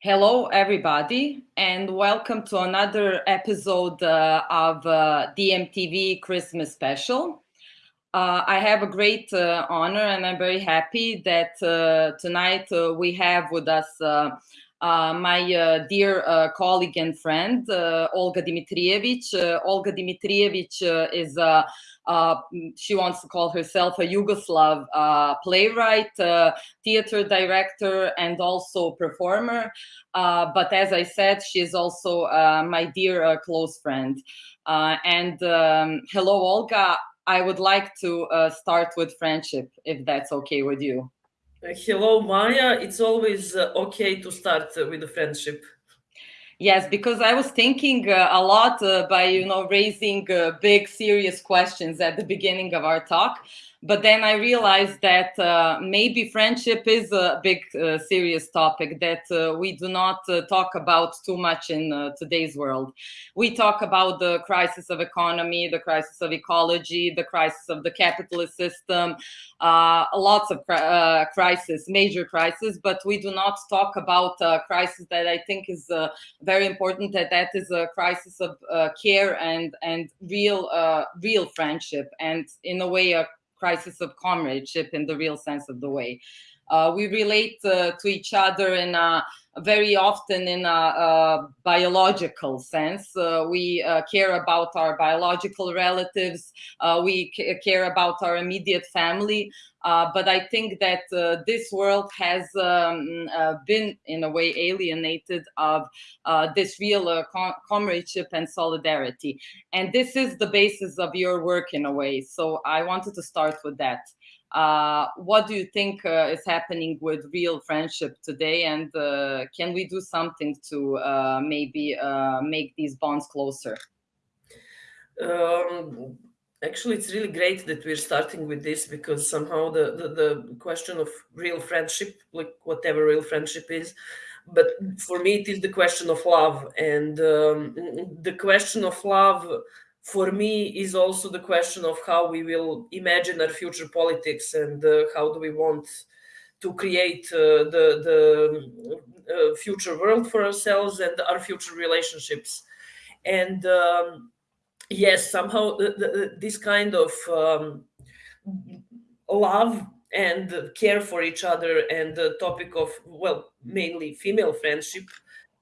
Hello, everybody, and welcome to another episode uh, of uh, DMTV Christmas special. Uh, I have a great uh, honor and I'm very happy that uh, tonight uh, we have with us my dear colleague and friend, Olga Dimitrievich. Olga Dimitrievich is uh, she wants to call herself a Yugoslav uh, playwright, uh, theater director, and also performer. Uh, but as I said, she is also uh, my dear uh, close friend. and um, hello, Olga. I would like to start with friendship, if that's okay with you. Hello, Maya. It's always okay to start with a friendship. Yes, because I was thinking uh, a lot uh, by, you know, raising uh, big, serious questions at the beginning of our talk. But then I realized that uh, maybe friendship is a big, uh, serious topic that uh, we do not uh, talk about too much in uh, today's world. We talk about the crisis of economy, the crisis of ecology, the crisis of the capitalist system, uh, lots of crisis, major crisis, but we do not talk about a crisis that I think is very important, that that is a crisis of care and, and real, real friendship, and in a way, a crisis of comradeship in the real sense of the way. Uh, we relate uh, to each other in a, very often in a, a biological sense. Uh, we uh, care about our biological relatives. Uh, we care about our immediate family. Uh, but I think that uh, this world has um, uh, been, in a way, alienated of this real com comradeship and solidarity. And this is the basis of your work, in a way. So I wanted to start with that. Uh, what do you think uh, is happening with real friendship today and uh, can we do something to maybe make these bonds closer um, actually it's really great that we're starting with this because somehow the, the, the question of real friendship like whatever real friendship is but for me it is the question of love and um, the question of love for me is also the question of how we will imagine our future politics and uh, how do we want to create uh, the, the uh, future world for ourselves and our future relationships. And um, yes, somehow the, the, this kind of um, love and care for each other and the topic of, well, mainly female friendship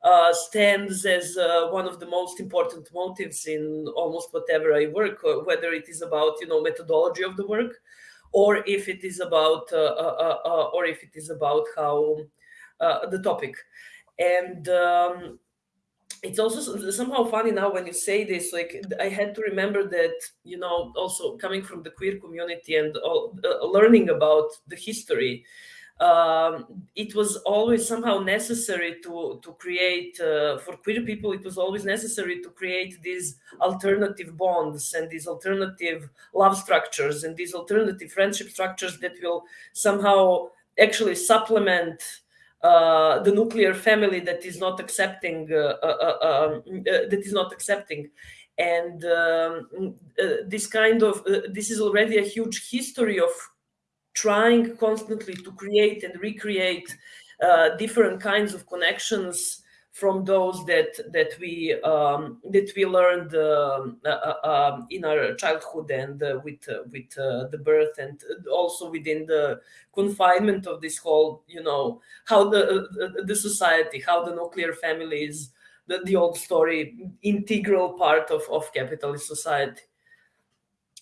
uh, stands as uh, one of the most important motives in almost whatever I work, uh, whether it is about you know methodology of the work, or if it is about uh, uh, uh, or if it is about how the topic, and. Um, it's also somehow funny now when you say this like i had to remember that you know also coming from the queer community and all, learning about the history um, it was always somehow necessary to to create uh, for queer people it was always necessary to create these alternative bonds and these alternative love structures and these alternative friendship structures that will somehow actually supplement uh, the nuclear family that is not accepting uh, uh, um, that is not accepting. And um, this kind of this is already a huge history of trying constantly to create and recreate different kinds of connections from those that that we um, that we learned uh, uh, uh um, in our childhood and uh, with with the birth and also within the confinement of this whole you know how the the society how the nuclear family is the, the old story integral part of of capitalist society.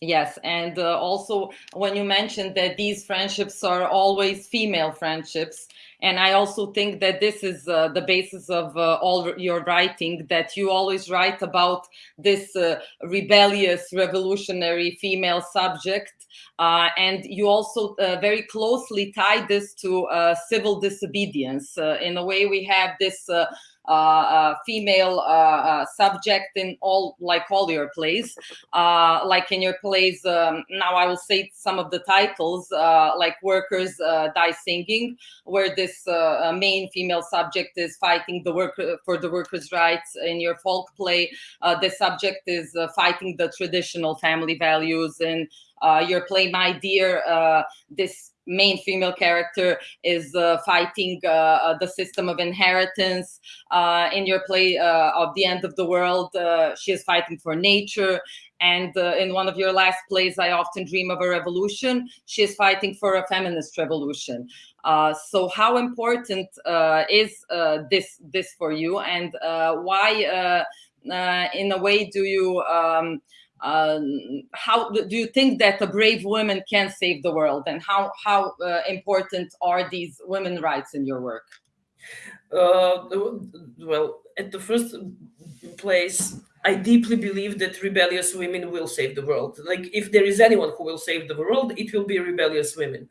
Yes, and uh, also when you mentioned that these friendships are always female friendships, and I also think that this is uh, the basis of uh, all your writing, that you always write about this uh, rebellious, revolutionary female subject, uh, and you also uh, very closely tie this to civil disobedience. in a way, we have this uh, Uh, uh, female uh, subject in all like all your plays. like in your plays, um, now I will say some of the titles, like Workers Die Singing, where this main female subject is fighting the work for the workers' rights. In your folk play, the subject is fighting the traditional family values. In your play, My Dear, this main female character is uh, fighting uh, uh, the system of inheritance. Uh, in your play uh, of the end of the world, she is fighting for nature. And in one of your last plays, I often dream of a revolution. She is fighting for a feminist revolution. so, how important is this this for you, and why, in a way, do you? Um, um, how do you think that a brave woman can save the world? And how how uh, important are these women rights in your work? Uh, well at the first place i deeply believe that rebellious women will save the world. Like if there is anyone who will save the world it will be rebellious women.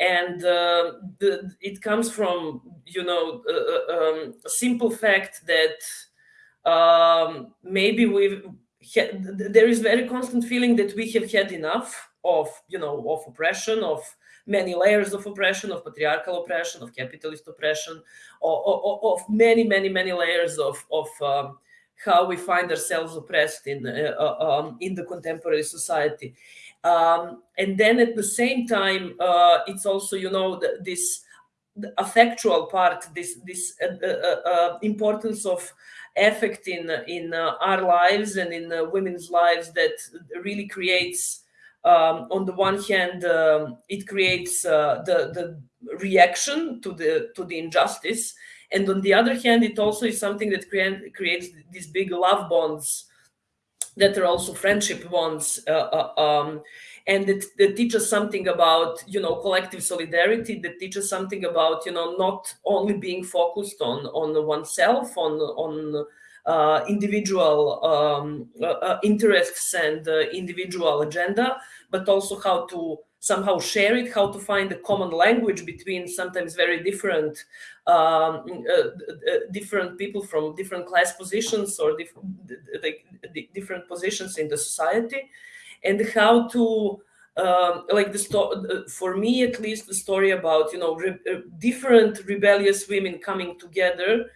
And uh, the, it comes from you know uh, uh, um, a simple fact that um, maybe we've there is very constant feeling that we have had enough of you know of oppression of many layers of oppression of patriarchal oppression of capitalist oppression of, of, of many many many layers of of um, how we find ourselves oppressed in uh, uh um, in the contemporary society. Um, and then at the same time uh, it's also you know the, this the affectual part this this uh, uh, uh importance of effect in in uh, our lives and in uh, women's lives that really creates um, on the one hand um, it creates uh, the the reaction to the to the injustice. And on the other hand it also is something that create, creates these big love bonds that are also friendship bonds um, and that, that teaches something about you know collective solidarity. That teaches something about you know not only being focused on on oneself on on uh, individual um, uh, uh interests and uh, individual agenda but also how to somehow share it how to find a common language between sometimes very different um, uh, different people from different class positions or dif different positions in the society and how to um, like the story for me at least the story about you know re uh, different rebellious women coming together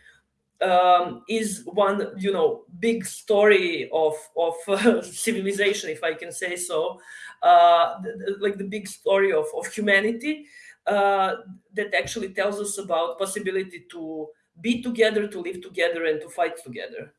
um, is one you know big story of of uh, civilization if i can say so. Uh, like the big story of, of humanity uh, that actually tells us about possibility to be together to live together and to fight together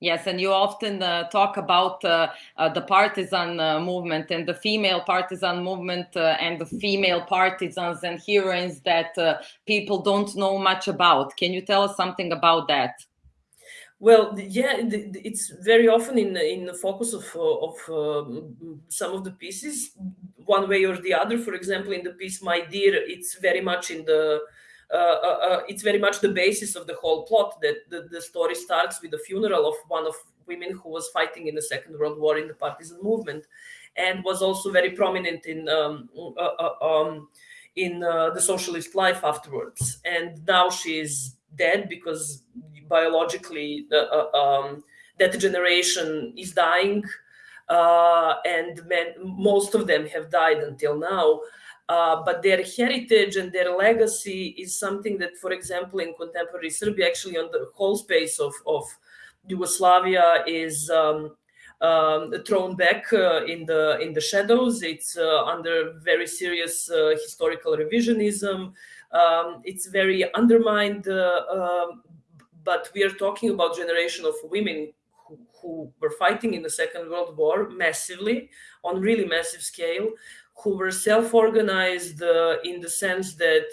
Yes, and you often uh, talk about uh, uh, the partisan uh, movement and the female partisan movement uh, and the female partisans and heroines that uh, people don't know much about. Can you tell us something about that? Well, yeah, it's very often in in the focus of of some of the pieces, one way or the other. For example, in the piece "My Dear," it's very much in the it's very much the basis of the whole plot that the, the, story starts with the funeral of one of women who was fighting in the Second World War in the partisan movement and was also very prominent in um, um, in the socialist life afterwards. And now she is dead because biologically um, that generation is dying uh, and men, most of them have died until now. Uh, but their heritage and their legacy is something that, for example, in contemporary Serbia, actually on the whole space of, of Yugoslavia is um, um, thrown back uh, in the in the shadows. It's uh, under very serious uh, historical revisionism. Um, it's very undermined. Uh, um, but we are talking about generation of women who, who were fighting in the Second World War massively on really massive scale who were self-organized uh, in the sense that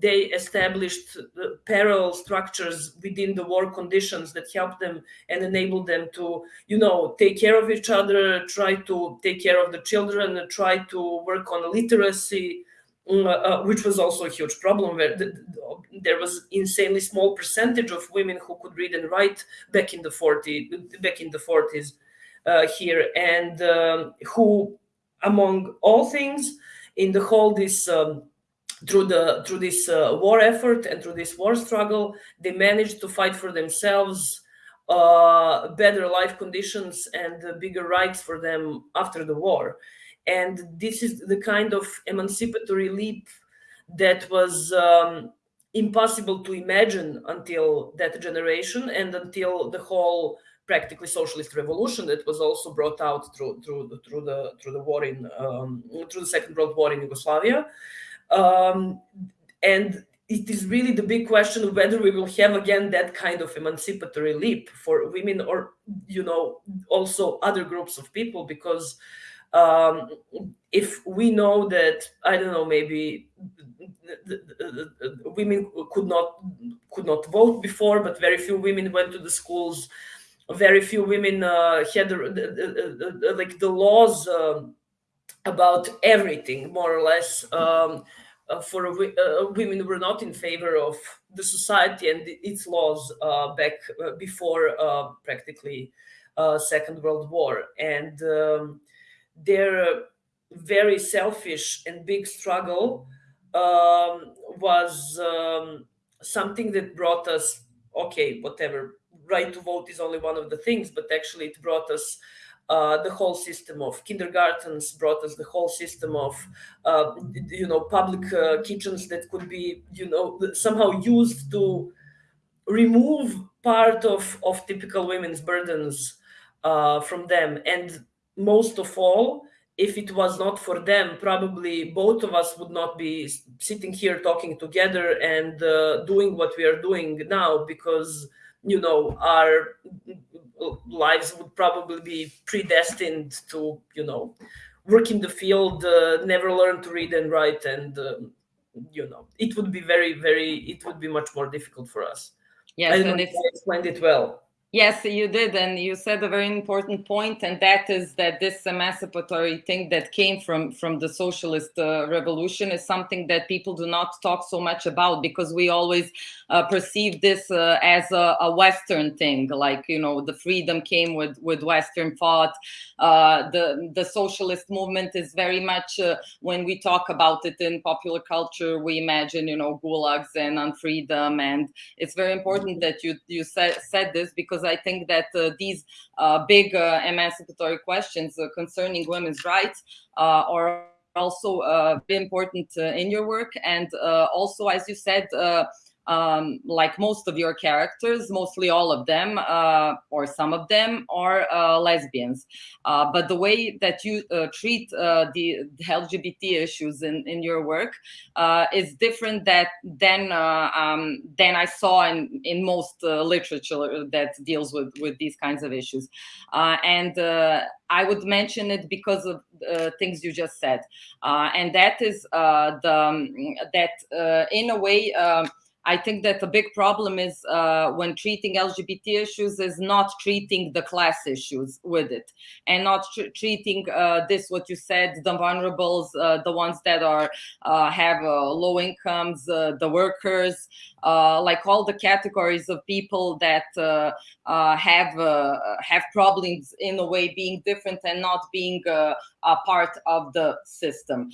they established uh, parallel structures within the war conditions that helped them and enabled them to, you know, take care of each other, try to take care of the children, try to work on literacy, uh, uh, which was also a huge problem where the, there was insanely small percentage of women who could read and write back in the 40 back in the 40s uh, here. And um, who among all things in the whole this um, through the through this uh, war effort and through this war struggle, they managed to fight for themselves uh, better life conditions and uh, bigger rights for them after the war. And this is the kind of emancipatory leap that was um, impossible to imagine until that generation and until the whole practically socialist revolution that was also brought out through through the, through the through the war in um, through the Second World War in Yugoslavia, um, and it is really the big question of whether we will have again that kind of emancipatory leap for women or you know also other groups of people because um, if we know that I don't know maybe women could not could not vote before, but very few women went to the schools. Very few women uh, had like the laws um, about everything, more or less. Um, uh, for uh, women were not in favor of the society and its laws uh, back before practically Second World War, and um, their very selfish and big struggle um, was um, something that brought us okay whatever right to vote is only one of the things but actually it brought us uh, the whole system of kindergartens brought us the whole system of uh, you know public uh, kitchens that could be you know somehow used to remove part of of typical women's burdens uh, from them. And most of all if it was not for them, probably both of us would not be sitting here talking together and uh, doing what we are doing now because, you know, our lives would probably be predestined to, you know, work in the field, uh, never learn to read and write. And, uh, you know, it would be very, very, it would be much more difficult for us. Yes, I and I explained it well. Yes, you did, and you said a very important point, and that is that this emancipatory thing that came from from the socialist uh, revolution is something that people do not talk so much about because we always uh, perceive this uh, as a, a, Western thing, like you know the freedom came with with Western thought. Uh, the the socialist movement is very much uh, when we talk about it in popular culture, we imagine you know gulags and unfreedom, and it's very important that you you said said this because because I think that uh, these uh, big uh, emancipatory questions concerning women's rights are also important in your work. And also, as you said, um, like most of your characters, mostly all of them uh, or some of them are uh, lesbians. Uh, but the way that you uh, treat uh, the, the, LGBT issues in, in your work uh, is different that than um, than I saw in in most literature that deals with with these kinds of issues. and I would mention it because of things you just said, and that is the um, that in a way. I think that a big problem is uh, when treating LGBT issues is not treating the class issues with it and not tr treating uh, this, what you said, the vulnerables, uh, the ones that are uh, have uh, low incomes, uh, the workers, like all the categories of people that have have problems in a way being different and not being a part of the system.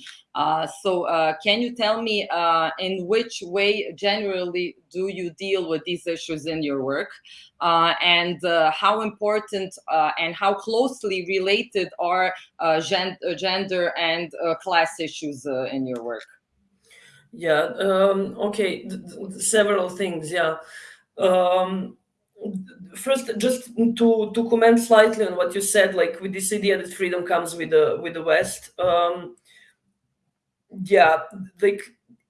so can you tell me in which way generally generally do you deal with these issues in your work uh, and uh, how important uh, and how closely related are uh, gen uh, gender and uh, class issues in your work? Yeah, um, okay, several things, yeah. Um, first just to to comment slightly on what you said like with this idea that freedom comes with the with the west um yeah like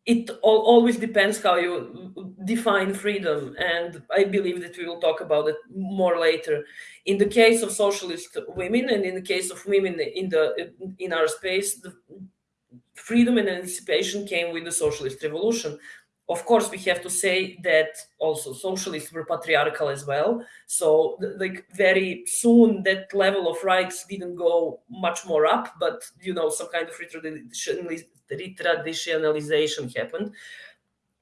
it all, always depends how you define freedom and i believe that we will talk about it more later. In the case of socialist women and in the case of women in the in our space the freedom and emancipation came with the socialist revolution of course we have to say that also socialists were patriarchal as well so like very soon that level of rights didn't go much more up but you know some kind of retraditionalization happened.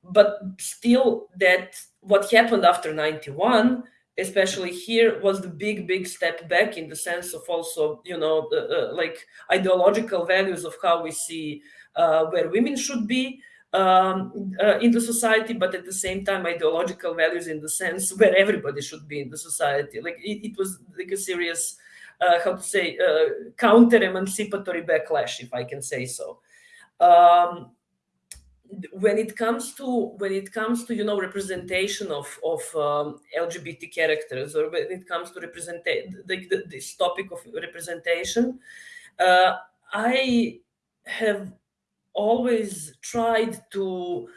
But still, that what happened after 91, especially here, was the big, big step back in the sense of also, you know, uh, uh, like ideological values of how we see uh, where women should be, um, uh, in the society, but at the same time ideological values in the sense where everybody should be in the society. Like it, it was like a serious, uh, how to say, uh, counter-emancipatory backlash, if I can say so. Um, when it comes to when it comes to you know representation of of um, LGBT characters, or when it comes to represent like this topic of representation, uh, I have always tried to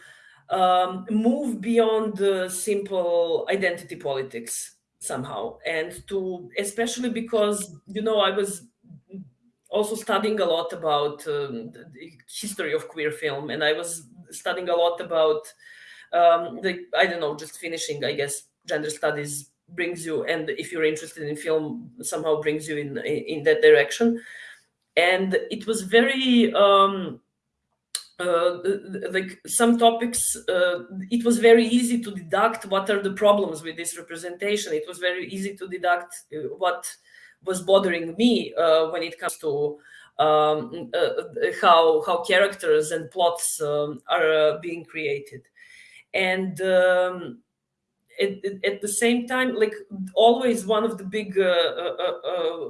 um, move beyond the simple identity politics somehow. And to especially because you know i was also studying a lot about um, the history of queer film. And i was studying a lot about um, the i don't know just finishing i guess gender studies brings you and if you're interested in film somehow brings you in in that direction. And it was very um, like some topics, uh, it was very easy to deduct what are the problems with this representation. It was very easy to deduct uh, what was bothering me uh, when it comes to um, uh, how how characters and plots um, are being created, and. Um, at, at, the same time, like always, one of the big,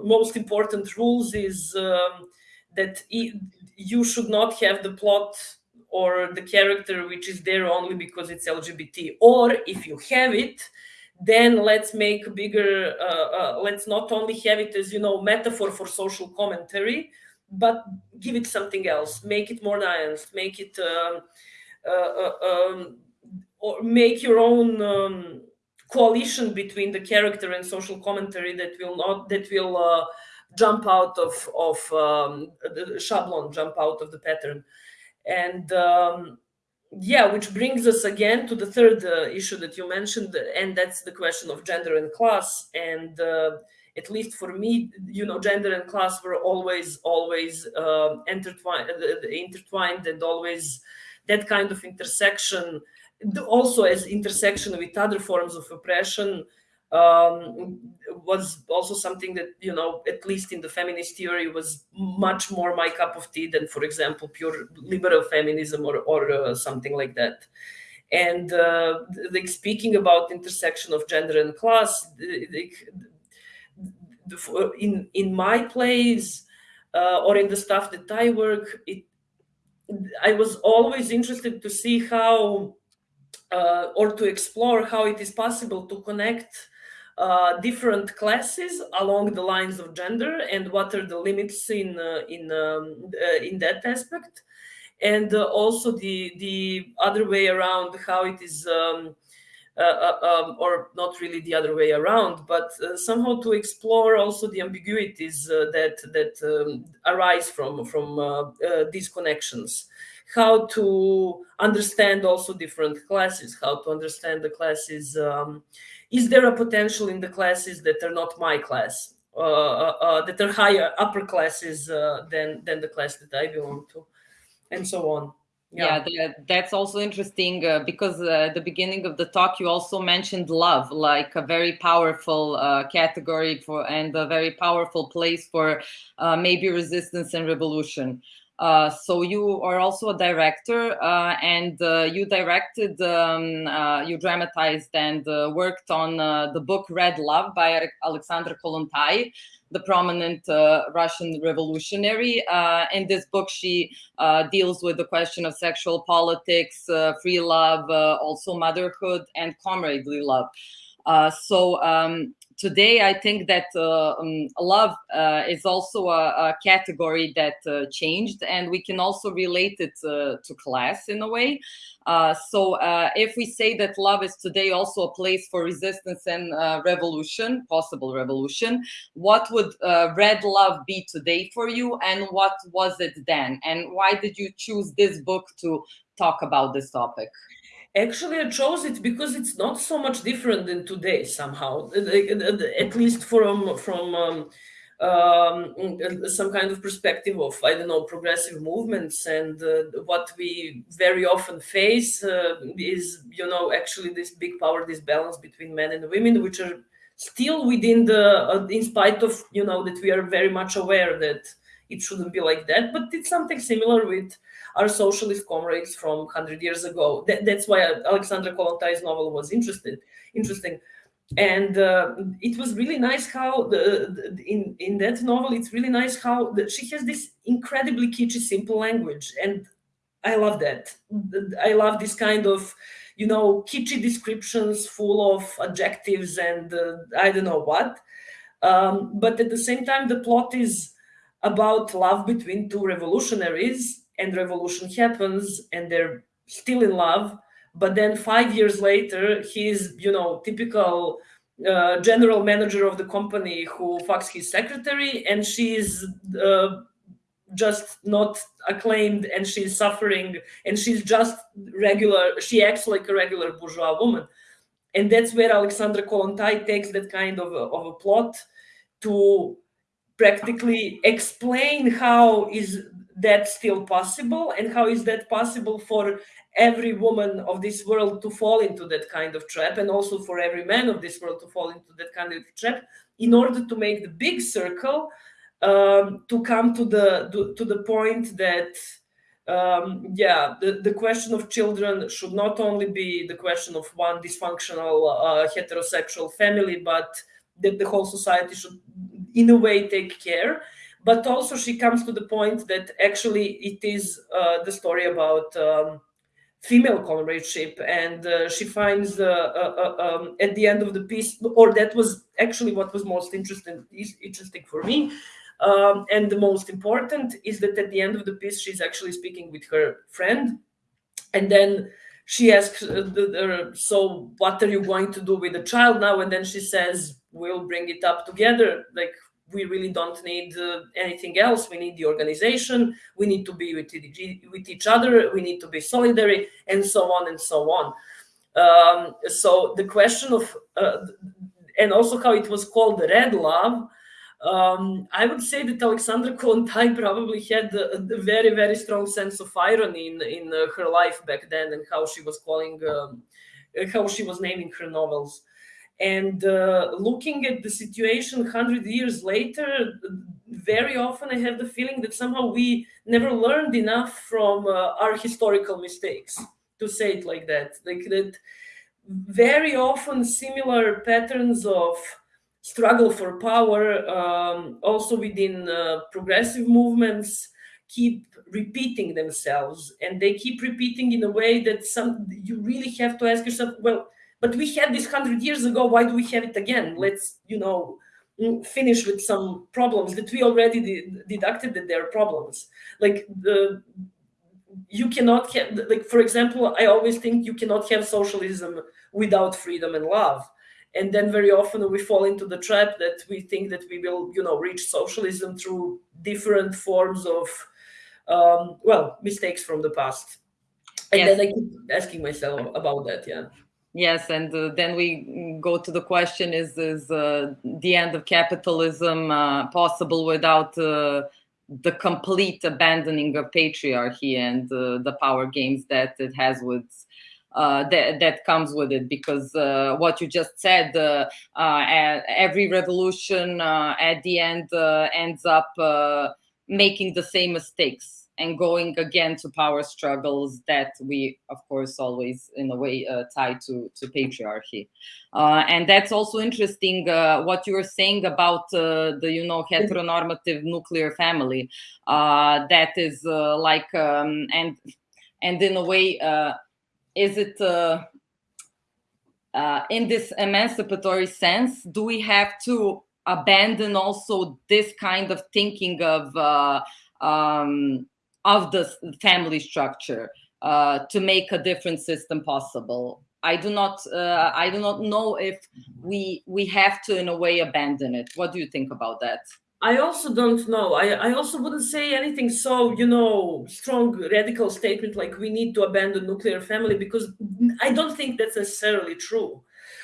most important rules is um, that you should not have the plot or the character which is there only because it's LGBT. Or if you have it, then let's make bigger, uh, uh, let's not only have it as, you know, metaphor for social commentary, but give it something else, make it more nuanced, make it, um, uh, uh um, or make your own um, coalition between the character and social commentary that will not, that will uh, jump out of of um, the schablon, jump out of the pattern, and um, yeah, which brings us again to the third uh, issue that you mentioned, and that's the question of gender and class. And uh, at least for me, you know, gender and class were always always uh, intertwined, uh, intertwined, and always that kind of intersection, also as intersection with other forms of oppression um, was also something that you know at least in the feminist theory was much more my cup of tea than for example pure liberal feminism or, or uh, something like that. And uh, like speaking about intersection of gender and class like, in in my plays uh, or in the stuff that i work it i was always interested to see how uh, or to explore how it is possible to connect uh, different classes along the lines of gender and what are the limits in uh, in um, uh, in that aspect. And uh, also the the other way around how it is um, uh, um, or not really the other way around but somehow to explore also the ambiguities that that um, arise from from these connections how to understand also different classes how to understand the classes um, is there a potential in the classes that are not my class, uh, uh, uh that are higher upper classes uh, than than the class that I belong to, and so on. Yeah, yeah that, that's also interesting uh, because uh, at the beginning of the talk you also mentioned love, like a very powerful category for and a very powerful place for maybe resistance and revolution. Uh, so you are also a director uh, and uh, you directed, um, uh, you dramatized and uh, worked on the book Red Love by Alexandra Kollontai, the prominent Russian revolutionary. in this book, she deals with the question of sexual politics, free love, also motherhood and comradely love. so um, today I think that uh, um, love uh, is also a, a category that uh, changed and we can also relate it to class in a way. So if we say that love is today also a place for resistance and revolution, possible revolution, what would red love be today for you and what was it then? And why did you choose this book to talk about this topic? Actually, I chose it because it's not so much different than today somehow, at least from from um, um, some kind of perspective of I don't know progressive movements and uh, what we very often face uh, is you know actually this big power disbalance between men and women, which are still within the uh, in spite of you know that we are very much aware that it shouldn't be like that but it's something similar with our socialist comrades from 100 years ago. That, that's why alexandra kollontais novel was interested interesting. And uh, it was really nice how the, the, in in that novel it's really nice how the, she has this incredibly kitschy simple language. And i love that. I love this kind of you know kitschy descriptions full of adjectives and uh, i don't know what. Um, but at the same time the plot is about love between two revolutionaries and revolution happens and they're still in love but then five years later he's you know typical uh, general manager of the company who fucks his secretary and she's uh, just not acclaimed and she's suffering and she's just regular she acts like a regular bourgeois woman. And that's where alexandra kollontai takes that kind of a, of a plot to practically explain how is that still possible? And how is that possible for every woman of this world to fall into that kind of trap and also for every man of this world to fall into that kind of trap in order to make the big circle um, to come to the to, to the point that um, yeah the, the question of children should not only be the question of one dysfunctional uh, heterosexual family but that the whole society should in a way take care but also she comes to the point that actually it is uh, the story about um, female comradeship and uh, she finds uh, uh, uh, um, at the end of the piece or that was actually what was most interesting interesting for me um, and the most important is that at the end of the piece she's actually speaking with her friend and then she asks uh, so what are you going to do with the child now? And then she says we'll bring it up together like we really don't need uh, anything else. We need the organization. We need to be with, with each other. We need to be solidary, and so on and so on. Um, so the question of, uh, and also how it was called the red love, um, I would say that Alexandra Kollontai probably had a, a, very, very strong sense of irony in, in uh, her life back then and how she was calling, um, how she was naming her novels. And uh, looking at the situation 100 years later, very often I have the feeling that somehow we never learned enough from uh, our historical mistakes, to say it like that. Like that, very often similar patterns of struggle for power, um, also within uh, progressive movements, keep repeating themselves, and they keep repeating in a way that some you really have to ask yourself, well but we had this 100 years ago why do we have it again? Let's you know mm, finish with some problems that we already de deducted that there are problems. Like the you cannot have like for example i always think you cannot have socialism without freedom and love. And then very often we fall into the trap that we think that we will you know reach socialism through different forms of um, well mistakes from the past. And yes. then i keep asking myself about that yeah Yes, and uh, then we go to the question: Is is uh, the end of capitalism uh, possible without uh, the complete abandoning of patriarchy and uh, the power games that it has with uh, that that comes with it? Because what you just said, every revolution at the end ends up making the same mistakes and going again to power struggles that we, of course, always in a way uh, tie to, to patriarchy. Uh, and that's also interesting uh, what you were saying about uh, the, you know, heteronormative nuclear family. Uh, that is uh, like, um, and, and in a way, is it, in this emancipatory sense, do we have to abandon also this kind of thinking of um, of the family structure uh, to make a different system possible. I do not uh, I do not know if we we have to in a way abandon it. What do you think about that? I also don't know. I, I also wouldn't say anything so, you know, strong radical statement like we need to abandon nuclear family because I don't think that's necessarily true.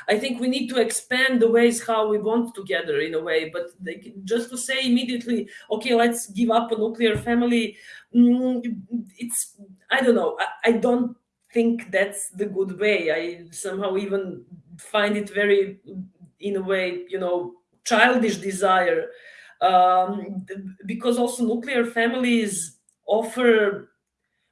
I think we need to expand the ways how we bond together in a way. But they, just to say immediately, okay, let's give up a nuclear family, mm, it's I don't know. I, I don't think that's the good way. I somehow even find it very, in a way, you know, childish desire um, because also nuclear families offer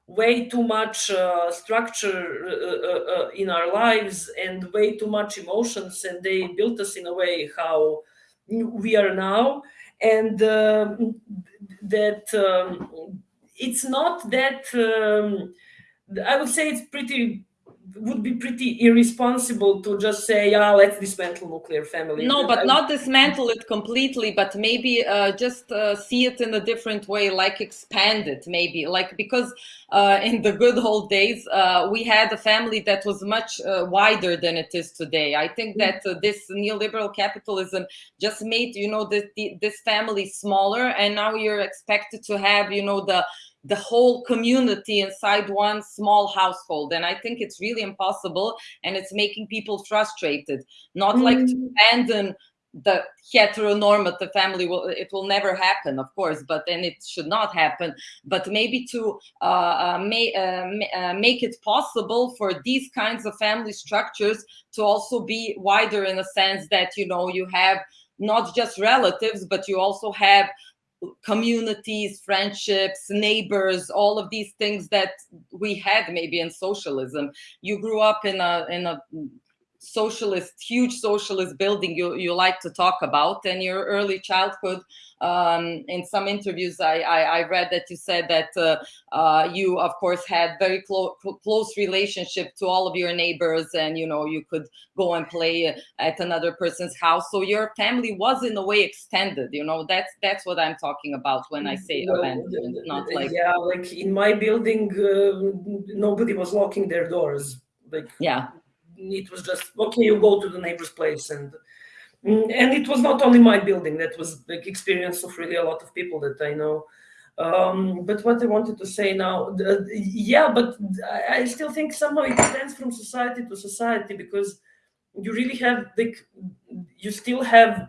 way too much uh, structure uh, uh, uh, in our lives and way too much emotions and they built us in a way how we are now. And um, that um, it's not that um, i would say it's pretty would be pretty irresponsible to just say, yeah, let's dismantle nuclear family. No, but not dismantle it completely, but maybe uh, just uh, see it in a different way, like expand it, maybe. Like, because uh, in the good old days, uh, we had a family that was much uh, wider than it is today. I think that uh, this neoliberal capitalism just made, you know, this, this family smaller, and now you're expected to have, you know, the the whole community inside one small household and i think it's really impossible and it's making people frustrated not mm. like to mm. abandon the heteronormative family will it will never happen of course but then it should not happen but maybe to uh, uh, may, uh, uh, make it possible for these kinds of family structures to also be wider in a sense that you know you have not just relatives but you also have communities, friendships, neighbors, all of these things that we had maybe in socialism. You grew up in a in a socialist, huge socialist building you, you like to talk about and your early childhood. Um, in some interviews, I, I, I, read that you said that uh, uh, you, of course, had very clo close relationship to all of your neighbors and, you know, you could go and play at another person's house. So your family was in a way extended, you know, that's that's what I'm talking about when I say well, abandonment, not like... Yeah, like in my building, uh, nobody was locking their doors. Like, yeah it was just okay you go to the neighbor's place and and it was not only my building that was the experience of really a lot of people that i know. Um, but what i wanted to say now the, yeah but i still think somehow it depends from society to society because you really have like you still have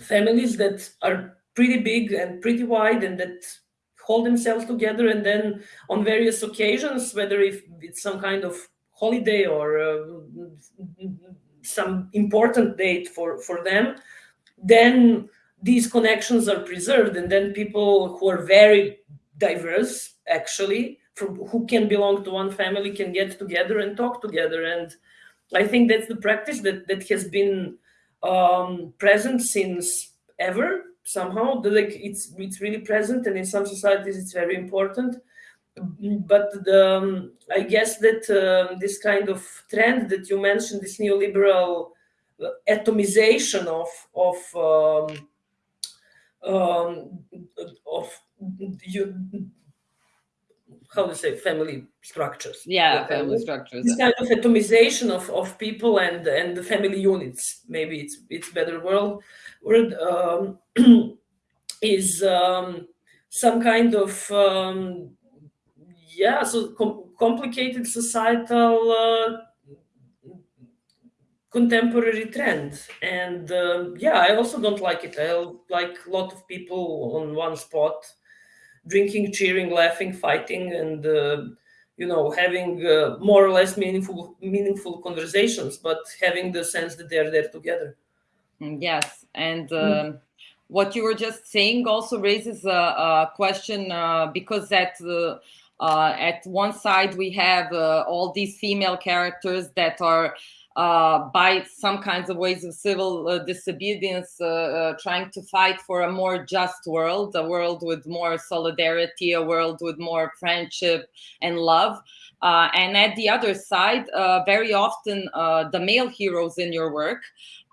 families that are pretty big and pretty wide and that hold themselves together and then on various occasions whether if it's some kind of holiday or uh, some important date for, for them, then these connections are preserved. And then people who are very diverse, actually, from who can belong to one family can get together and talk together. And I think that's the practice that, that has been um, present since ever somehow. Like it's, it's really present and in some societies it's very important but the, um, I guess that uh, this kind of trend that you mentioned, this neoliberal atomization of of um, um, of you how to say family structures. Yeah family structures. this kind of atomization of, of people and and the family units. Maybe it's it's better world word um, is um, some kind of um, yeah, so com complicated societal uh, contemporary trend. And uh, yeah, I also don't like it. I like a lot of people on one spot, drinking, cheering, laughing, fighting, and uh, you know, having uh, more or less meaningful meaningful conversations, but having the sense that they're there together. Mm, yes, and. Mm. What you were just saying also raises a, a question uh, because that uh, uh, at one side, we have uh, all these female characters that are uh, by some kinds of ways of civil uh, disobedience, uh, uh, trying to fight for a more just world, a world with more solidarity, a world with more friendship and love. and at the other side, very often the male heroes in your work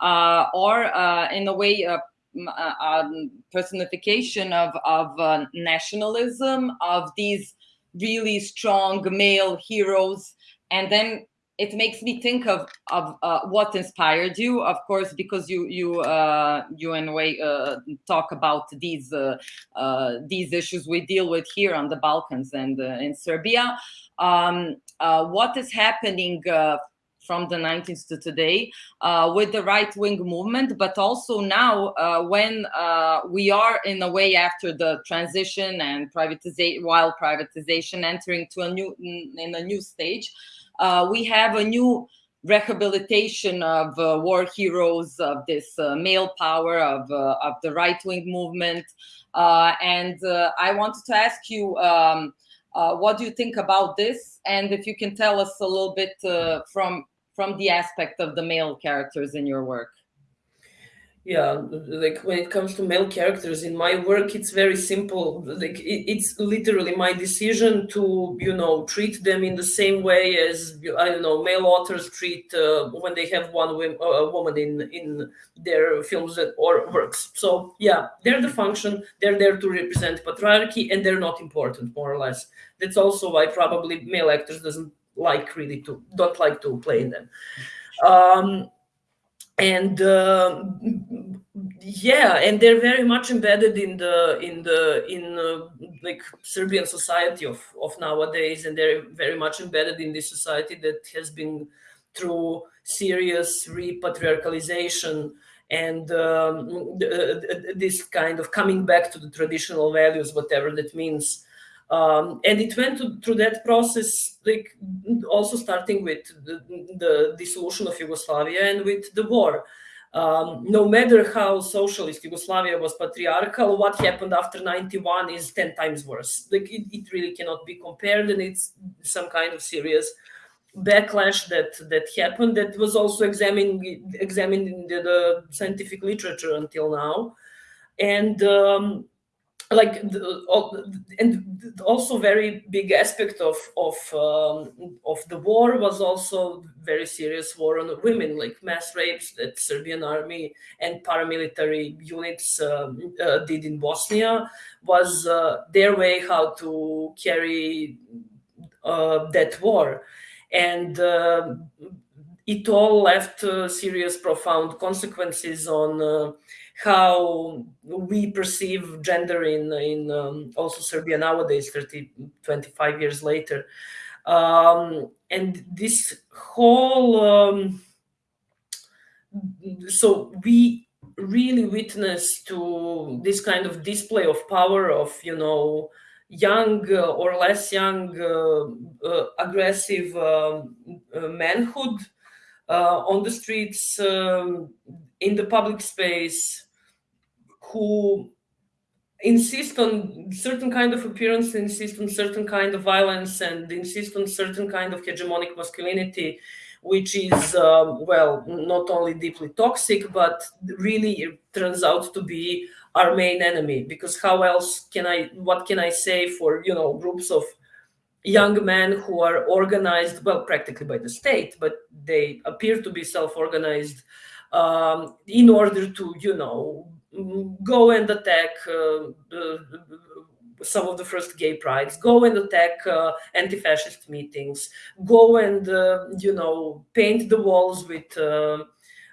are in a way um, personification of, of nationalism, of these really strong male heroes. And then it makes me think of of uh, what inspired you. Of course because you you uh, you in a way uh, talk about these uh, uh, these issues we deal with here on the balkans and uh, in serbia. Um, what is happening from the 90s to today uh, with the right wing movement, but also now uh, when uh, we are in a way after the transition and privatization, while privatization entering to a new in a new stage, uh, we have a new rehabilitation of uh, war heroes of this uh, male power of uh, of the right wing movement. Uh, and uh, I wanted to ask you, um, uh, what do you think about this? And if you can tell us a little bit from from the aspect of the male characters in your work? Yeah like when it comes to male characters in my work it's very simple. Like it, it's literally my decision to you know treat them in the same way as i don't know male authors treat uh, when they have one uh, woman in in their films or works. So yeah they're the function they're there to represent patriarchy and they're not important more or less. That's also why probably male actors doesn't like really to don't like to play in them. Um and uh, yeah and they're very much embedded in the in the in uh, like serbian society of of nowadays and they're very much embedded in this society that has been through serious repatriarchalization and um, this kind of coming back to the traditional values whatever that means um, and it went to, through that process, like also starting with the, the dissolution of Yugoslavia and with the war. Um, no matter how socialist Yugoslavia was patriarchal, what happened after 91 is 10 times worse. Like it, it really cannot be compared, and it's some kind of serious backlash that that happened that was also examined examined in the, the scientific literature until now. And um, like the, and also very big aspect of of um, of the war was also very serious war on women like mass rapes that serbian army and paramilitary units uh, uh, did in bosnia was uh, their way how to carry uh, that war. And um, it all left uh, serious profound consequences on uh, how we perceive gender in in um, also Serbia nowadays 30 25 years later. Um, and this whole um, so we really witness to this kind of display of power of you know young uh, or less young uh, uh, aggressive um, uh, manhood uh, on the streets um, in the public space who insist on certain kind of appearance, insist on certain kind of violence, and insist on certain kind of hegemonic masculinity, which is um, well not only deeply toxic, but really turns out to be our main enemy. Because how else can I? What can I say for you know groups of young men who are organized well practically by the state but they appear to be self-organized um, in order to you know go and attack uh, some of the first gay prides go and attack uh, anti-fascist meetings go and uh, you know paint the walls with uh,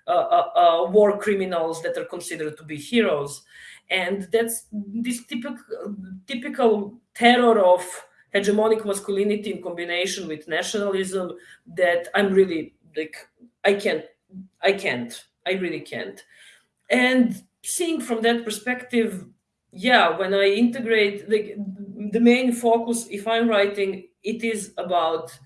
uh, uh, war criminals that are considered to be heroes. And that's this typical typical terror of hegemonic masculinity in combination with nationalism that i'm really like i can't i can't i really can't. And seeing from that perspective, yeah, when I integrate the, the main focus, if I'm writing, it is about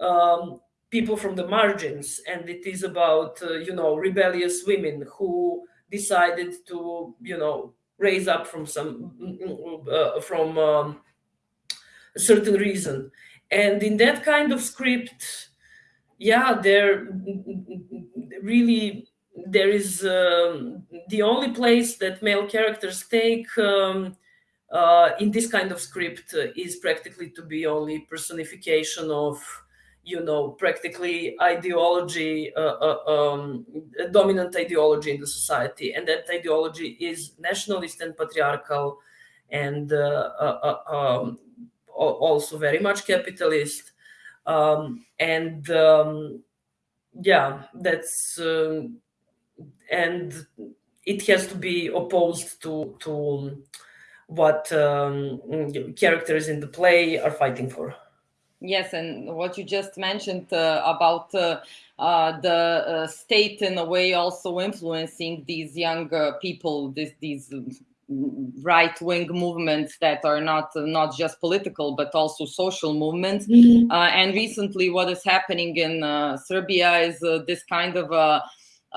um, people from the margins and it is about, uh, you know, rebellious women who decided to, you know, raise up from some, uh, from um, a certain reason. And in that kind of script, yeah, they're really there is um, the only place that male characters take um, uh, in this kind of script uh, is practically to be only personification of you know practically ideology uh, uh um, dominant ideology in the society. And that ideology is nationalist and patriarchal and uh, uh, um, also very much capitalist. Um, and um, yeah that's um, and it has to be opposed to to what um, characters in the play are fighting for. Yes, and what you just mentioned uh, about uh, uh, the uh, state in a way also influencing these young people, these these right wing movements that are not not just political but also social movements. Mhm. Uh, and recently, what is happening in uh, Serbia is uh, this kind of a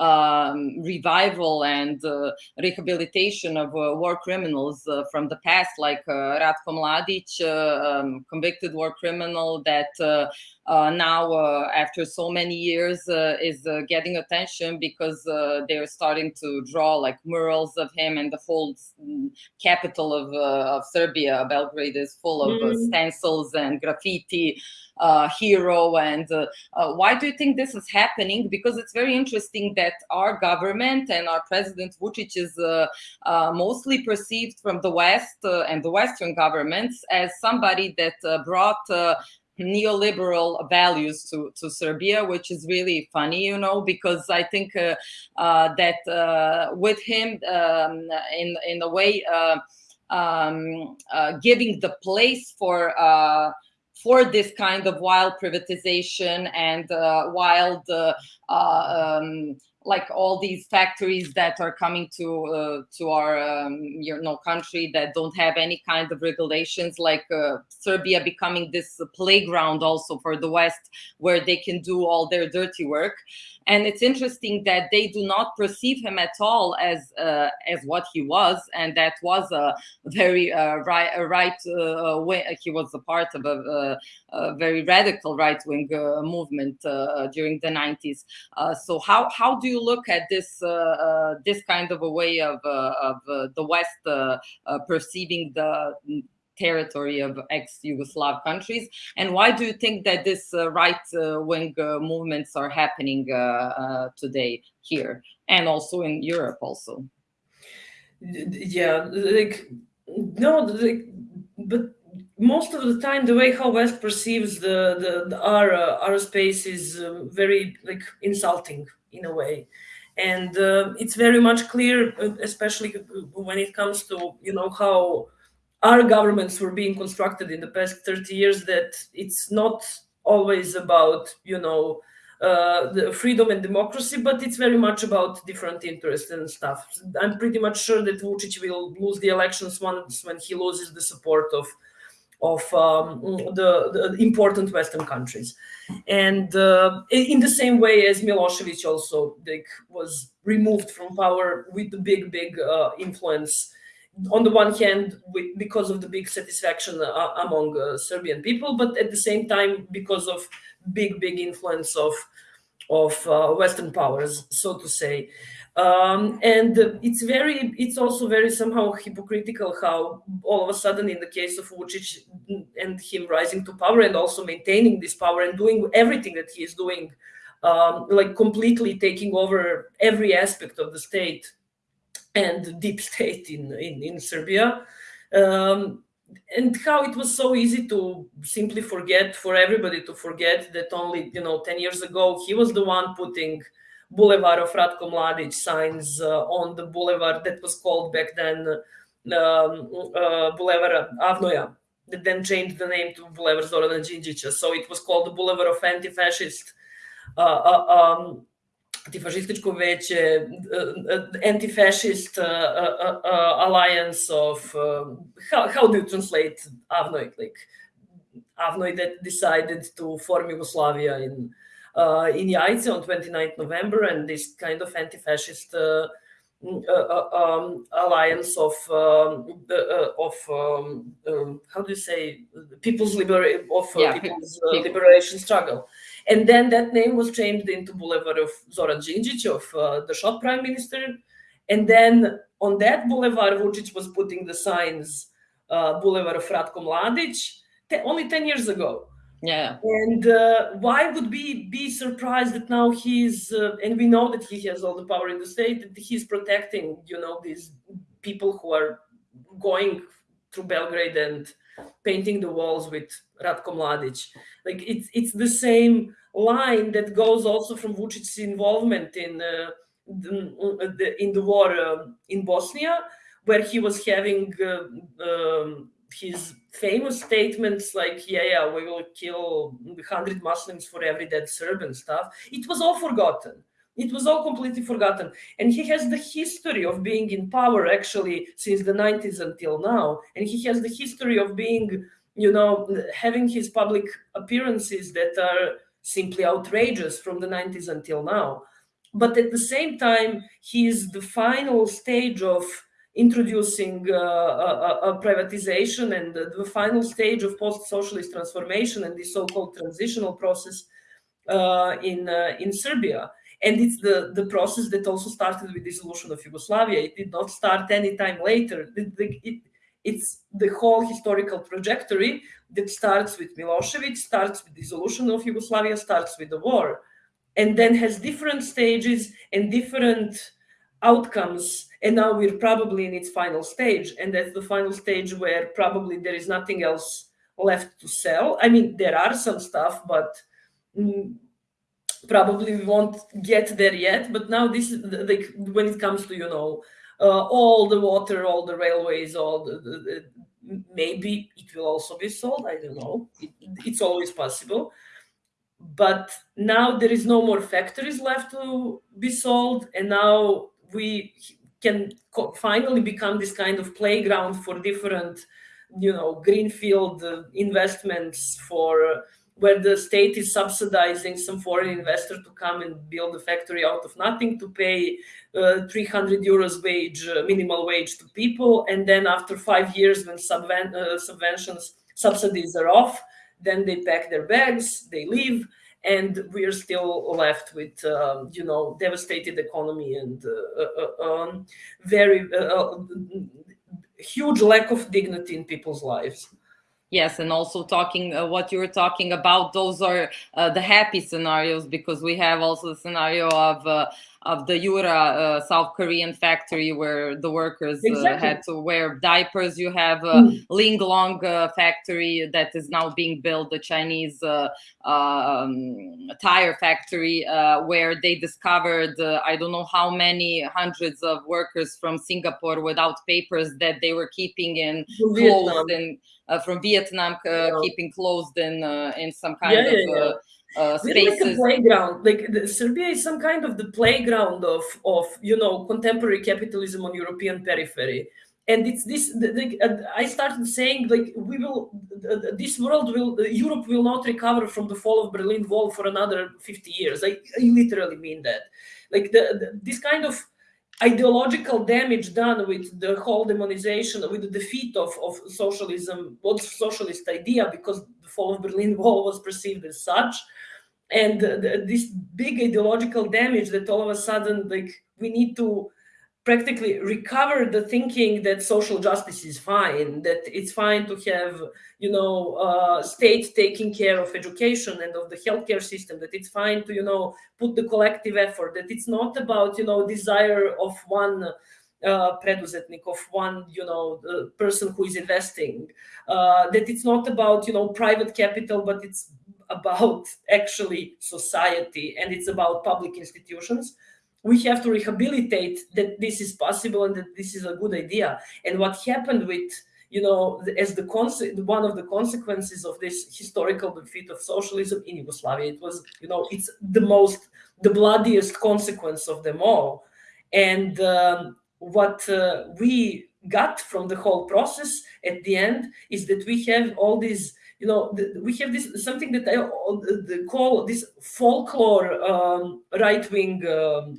um, revival and uh, rehabilitation of uh, war criminals uh, from the past, like uh, Ratko Mladic, uh, um, convicted war criminal that uh, now, uh, after so many years, uh, is uh, getting attention because uh, they're starting to draw like murals of him, and the whole mm, capital of, uh, of Serbia, Belgrade, is full of uh, Mhm. stencils and graffiti. Uh, hero and uh, uh, why do you think this is happening? Because it's very interesting that our government and our president Vucic is uh, uh, mostly perceived from the West uh, and the Western governments as somebody that uh, brought uh, neoliberal values to, to Serbia, which is really funny, you know, because I think uh, uh, that uh, with him, um, in in a way, uh, um, uh, giving the place for. Uh, for this kind of wild privatization and wild, um, like all these factories that are coming to uh, to our um, you know country that don't have any kind of regulations, like uh, Serbia becoming this playground also for the West, where they can do all their dirty work. And it's interesting that they do not perceive him at all as uh, as what he was, and that was a very uh, right, right uh, way. He was a part of a, a very radical right wing uh, movement uh, during the 90s. Uh, so how how do you look at this this kind of a way of of the West perceiving the territory of ex-Yugoslav countries, and why do you think that this uh, right-wing uh, movements are happening today here and also in Europe also? Yeah like no like but most of the time the way how west perceives the, the, the our uh, our space is uh, very like insulting in a way and uh, it's very much clear uh, especially when it comes to you know how our governments were being constructed in the past 30 years that it's not always about you know uh, the freedom and democracy, but it's very much about different interests and stuff. I'm pretty much sure that Vucic will lose the elections once when he loses the support of of um, the, the important Western countries, and uh, in the same way as Milosevic also like, was removed from power with the big, big uh, influence. On the one hand, with, because of the big satisfaction uh, among uh, Serbian people, but at the same time because of big, big influence of of uh, Western powers, so to say. Um, and it's very, it's also very somehow hypocritical how all of a sudden, in the case of Vucic and him rising to power and also maintaining this power and doing everything that he is doing, um, like completely taking over every aspect of the state and deep state in in, in Serbia. Um, and how it was so easy to simply forget for everybody to forget that only you know 10 years ago he was the one putting boulevard of ratko mladic signs uh, on the boulevard that was called back then um, uh, boulevard avnoja that then changed the name to boulevard zorana Đinđića. so it was called the boulevard of anti-fascist uh, um, antifašističko veće, anti-fascist uh, uh, uh, alliance of how, how do you translate Avnoj? Like Avnoj that decided to form Yugoslavia in uh, in Jajce on 29th November, and this kind of anti-fascist uh, um, alliance of um, of um, um, how do you say people's liberation of Yeah, people's people. liberation struggle and then that name was changed into Boulevard of Zoran Đinđić, of uh, the shot prime minister. And then on that boulevard, Vucic was putting the signs uh, Boulevard of Ratko Mladic only 10 years ago. Yeah, And uh, why would we be surprised that now he's, uh, and we know that he has all the power in the state, that he's protecting, you know, these people who are going through Belgrade and painting the walls with Ratko Mladic. Like it's it's the same line that goes also from Vucic's involvement in uh, the, in the war uh, in Bosnia, where he was having uh, um, his famous statements like, "Yeah, yeah, we will kill hundred Muslims for every dead Serb and stuff." It was all forgotten it was all completely forgotten. And he has the history of being in power actually since the 90s until now. And he has the history of being, you know, having his public appearances that are simply outrageous from the 90s until now. But at the same time, he is the final stage of introducing uh, a, a, privatization and the, the final stage of post-socialist transformation and the so-called transitional process uh, in uh, in Serbia. And it's the, the process that also started with dissolution of Yugoslavia. It did not start any time later. It, it, it's the whole historical trajectory that starts with Milosevic, starts with dissolution of Yugoslavia, starts with the war, and then has different stages and different outcomes. And now we're probably in its final stage. And that's the final stage where probably there is nothing else left to sell. I mean, there are some stuff, but mm, probably we won't get there yet but now this is like when it comes to you know uh, all the water all the railways all the, the, the, maybe it will also be sold i don't know it, it's always possible but now there is no more factories left to be sold and now we can finally become this kind of playground for different you know greenfield uh, investments for where the state is subsidizing some foreign investor to come and build a factory out of nothing to pay uh, 300 euros wage, uh, minimal wage to people. And then after five years, when subven uh, subventions, subsidies are off, then they pack their bags, they leave, and we're still left with, um, you know, devastated economy and uh, uh, um, very uh, huge lack of dignity in people's lives. Yes, and also talking uh, what you were talking about, those are uh, the happy scenarios because we have also the scenario of uh, of the Yura uh, South Korean factory where the workers uh, exactly. had to wear diapers. You have a mm. Linglong uh, factory that is now being built, the Chinese um, tire factory, where they discovered I don't know how many hundreds of workers from Singapore without papers that they were keeping in closed in uh, from Vietnam uh, keeping closed in uh, in some kind yeah, of yeah, uh, spaces. Like a playground, like the, Serbia is some kind of the playground of of you know contemporary capitalism on European periphery. And it's this. The, the, uh, I started saying like we will, this world will, Europe will not recover from the fall of Berlin Wall for another fifty years. I, I literally mean that. Like the, this kind of ideological damage done with the whole demonization, with the defeat of, of socialism, what socialist idea, because fall of Berlin Wall was perceived as such. And the, this big ideological damage that all of a sudden, like, we need to practically recover the thinking that social justice is fine, that it's fine to have, you know, uh, state taking care of education and of the healthcare system, that it's fine to, you know, put the collective effort, that it's not about, you know, desire of one uh, preduzetnik, of one, you know, person who is investing, uh, that it's not about, you know, private capital, but it's about actually society and it's about public institutions we have to rehabilitate that this is possible and that this is a good idea. And what happened with, you know, as the one of the consequences of this historical defeat of socialism in Yugoslavia, it was, you know, it's the most, the bloodiest consequence of them all. And um, what uh, we got from the whole process at the end is that we have all these you know, we have this something that I uh, call this folklore um, right wing, um,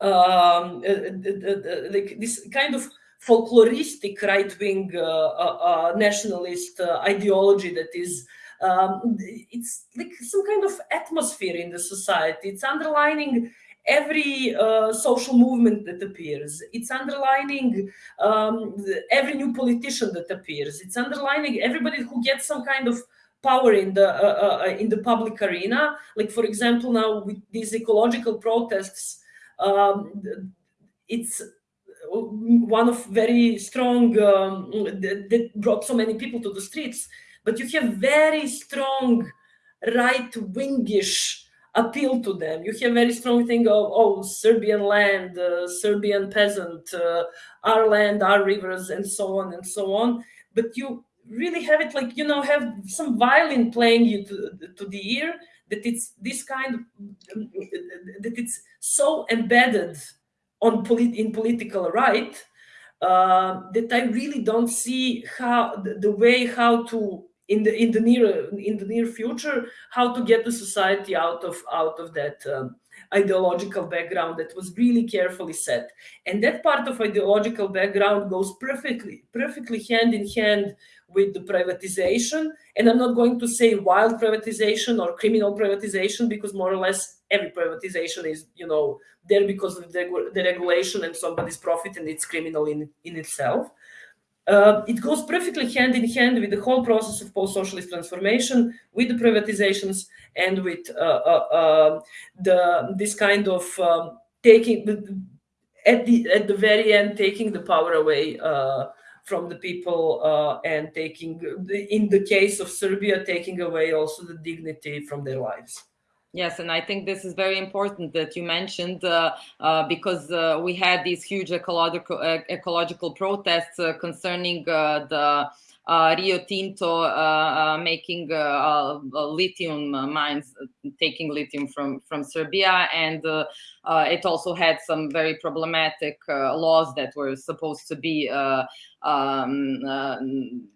um, uh, like this kind of folkloristic right wing uh, uh, uh, nationalist ideology that is. Um, it's like some kind of atmosphere in the society. It's underlining every uh, social movement that appears. It's underlining um, every new politician that appears. It's underlining everybody who gets some kind of power in the uh, uh, uh in the public arena. Like for example, now with these ecological protests, um, it's one of very strong um, that, that brought so many people to the streets. But you have very strong right-wingish appeal to them. You have very strong thing of oh Serbian land, uh, Serbian peasant, uh, our land, our rivers, and so on and so on. But you really have it like you know have some violin playing you to, to the ear that it's this kind of that it's so embedded on polit in political right uh, that I really don't see how the, the, way how to in the in the near in the near future how to get the society out of out of that um, ideological background that was really carefully set. And that part of ideological background goes perfectly perfectly hand in hand with the privatization. And i'm not going to say wild privatization or criminal privatization because more or less every privatization is you know there because of the, the regulation and somebody's profit and it's criminal in in itself uh, it goes perfectly hand in hand with the whole process of post-socialist transformation, with the privatizations, and with uh, uh, uh the this kind of um, taking at the at the very end taking the power away uh, from the people and taking, in the case of Serbia, taking away also the dignity from their lives. Yes, and I think this is very important that you mentioned uh, uh, because uh, we had these huge ecological ecological protests uh, concerning uh, the uh, Rio Tinto making lithium mines, taking lithium from from Serbia, and it also had some very problematic laws that were supposed to be. Um,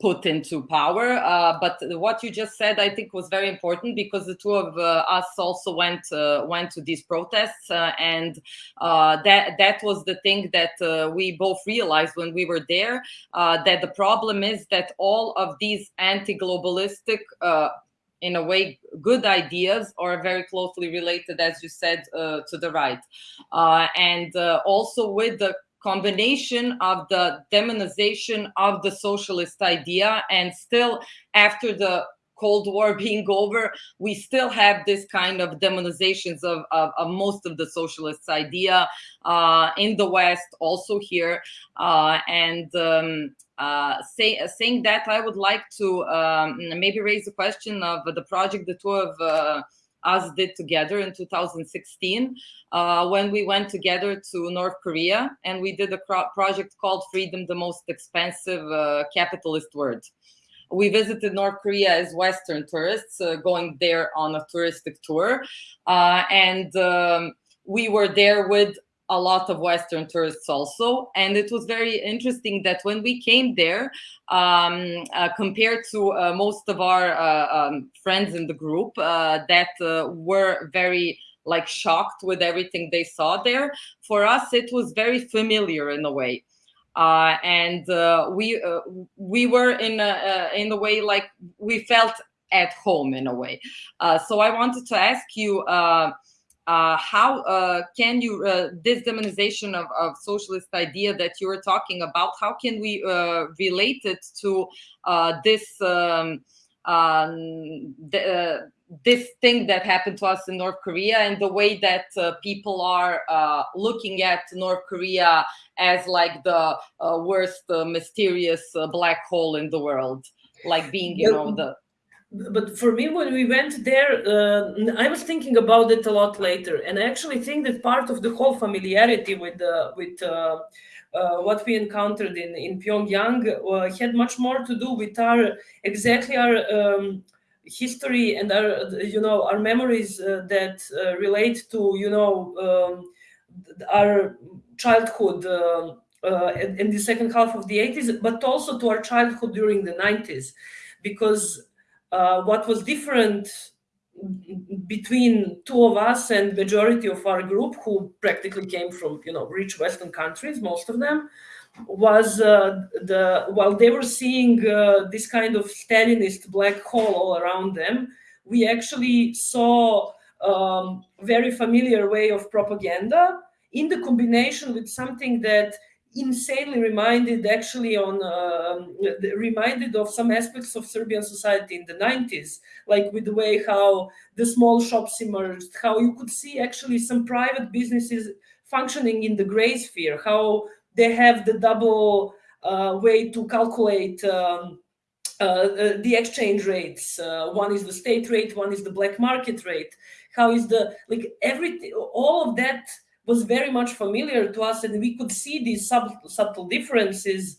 put into power. Uh, but what you just said, I think, was very important because the two of uh, us also went uh, went to these protests, uh, and uh, that that was the thing that uh, we both realized when we were there. that the problem is that all of these anti-globalistic in a way, good ideas are very closely related, as you said, to the right. and also with the combination of the demonization of the socialist idea and still after the Cold War being over, we still have this kind of demonizations of, of, of most of the socialist idea uh, in the West, also here. Uh, and um, uh, say, saying that, I would like to um, maybe raise the question of the project the two of uh, us did together in 2016 uh, when we went together to North Korea and we did a project called Freedom, the Most Expensive uh, Capitalist Word. We visited North Korea as Western tourists, uh, going there on a touristic tour. Uh, and um, we were there with a lot of Western tourists also. And it was very interesting that when we came there, um, uh, compared to uh, most of our uh, um, friends in the group uh, that uh, were very like shocked with everything they saw there, for us it was very familiar in a way. Uh, and we we were in a, in a way like we felt at home in a way. so I wanted to ask you, uh, how uh, can you uh, this demonization of, of socialist idea that you were talking about how can we uh, relate it to uh, this um, um, the, uh, this thing that happened to us in North Korea and the way that people are looking at North Korea as like the worst mysterious black hole in the world like being you know the but for me when we went there uh, i was thinking about it a lot later. And i actually think that part of the whole familiarity with uh, with uh, uh, what we encountered in in pyongyang uh, had much more to do with our exactly our um, history and our you know our memories uh, that relate to you know um, our childhood in the second half of the 80s but also to our childhood during the 90s because uh, what was different between two of us and majority of our group who practically came from you know rich western countries most of them was uh, the while they were seeing uh, this kind of stalinist black hole all around them we actually saw um, very familiar way of propaganda in the combination with something that insanely reminded actually on uh, reminded of some aspects of Serbian society in the 90s, like with the way how the small shops emerged, how you could see actually some private businesses functioning in the gray sphere, how they have the double uh, way to calculate um, uh, uh the exchange rates. Uh, one is the state rate, one is the black market rate. How is the like everything? All of that was very much familiar to us and we could see these sub, subtle differences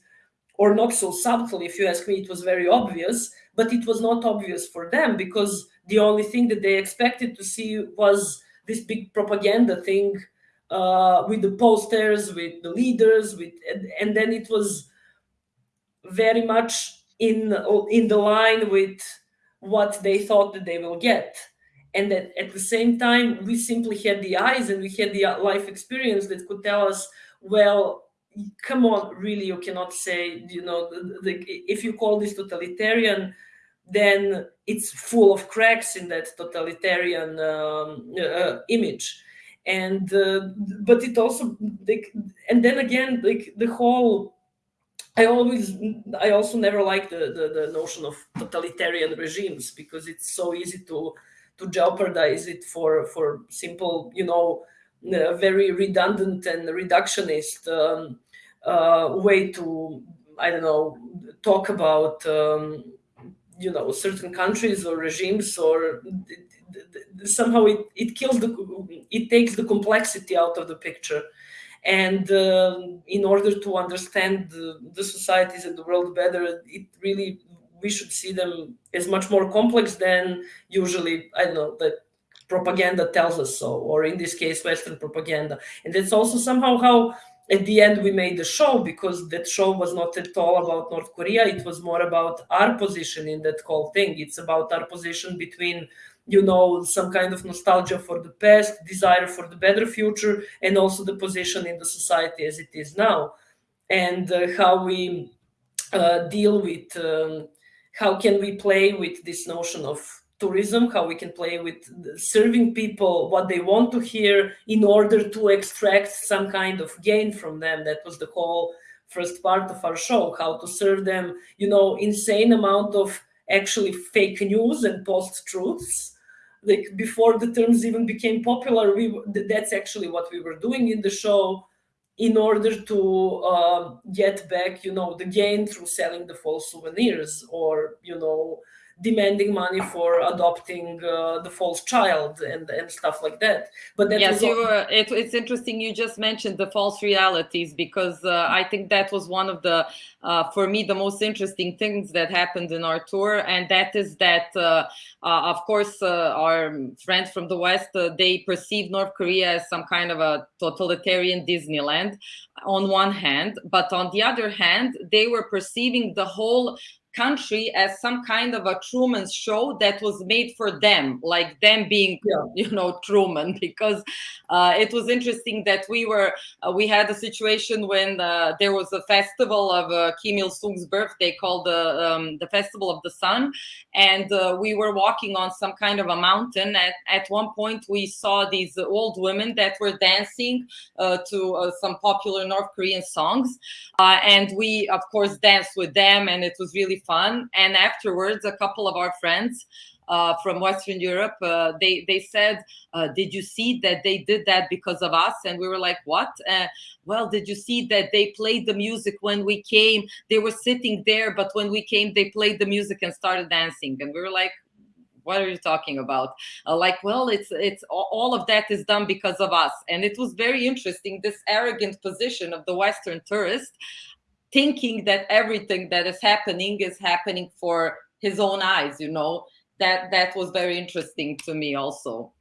or not so subtle. If you ask me, it was very obvious, but it was not obvious for them because the only thing that they expected to see was this big propaganda thing uh, with the posters, with the leaders, with and, and then it was very much in in the line with what they thought that they will get and that at the same time we simply had the eyes and we had the life experience that could tell us well come on really you cannot say you know the, the, if you call this totalitarian then it's full of cracks in that totalitarian um, uh, image. And uh, but it also like and then again like the whole i always i also never like the, the the notion of totalitarian regimes because it's so easy to to jeopardize it for for simple you know uh, very redundant and reductionist um, uh, way to i don't know talk about um, you know certain countries or regimes or somehow it, it kills the it takes the complexity out of the picture. And uh, in order to understand the, the, societies and the world better it really we should see them as much more complex than usually i don't know that propaganda tells us so or in this case western propaganda. And that's also somehow how at the end we made the show because that show was not at all about north korea. It was more about our position in that whole thing. It's about our position between you know some kind of nostalgia for the past desire for the better future and also the position in the society as it is now. And uh, how we uh, deal with um, how can we play with this notion of tourism? How we can play with serving people what they want to hear in order to extract some kind of gain from them? That was the whole first part of our show how to serve them you know insane amount of actually fake news and post truths. Like before the terms even became popular we that's actually what we were doing in the show in order to uh, get back you know the gain through selling the false souvenirs or you know demanding money for adopting uh, the false child and and stuff like that. But that yes you were, it, it's interesting you just mentioned the false realities because uh, i think that was one of the uh, for me the most interesting things that happened in our tour. And that is that uh, uh, of course uh, our friends from the west they perceive north korea as some kind of a totalitarian disneyland on one hand. But on the other hand they were perceiving the whole country as some kind of a Truman show that was made for them, like them being, yeah. you know, Truman. Because uh, it was interesting that we were, uh, we had a situation when uh, there was a festival of uh, Kim Il Sung's birthday called the um, the Festival of the Sun, and uh, we were walking on some kind of a mountain. At at one point, we saw these old women that were dancing uh, to some popular North Korean songs, and we, of course, danced with them, and it was really fun. And afterwards, a couple of our friends uh, from Western Europe, uh, they they said, uh, "Did you see that they did that because of us?" And we were like, "What?" Uh, well, did you see that they played the music when we came? They were sitting there, but when we came, they played the music and started dancing. And we were like, what are you talking about uh, like well it's it's all of that is done because of us and it was very interesting this arrogant position of the western tourist thinking that everything that is happening is happening for his own eyes you know? That that was very interesting to me also.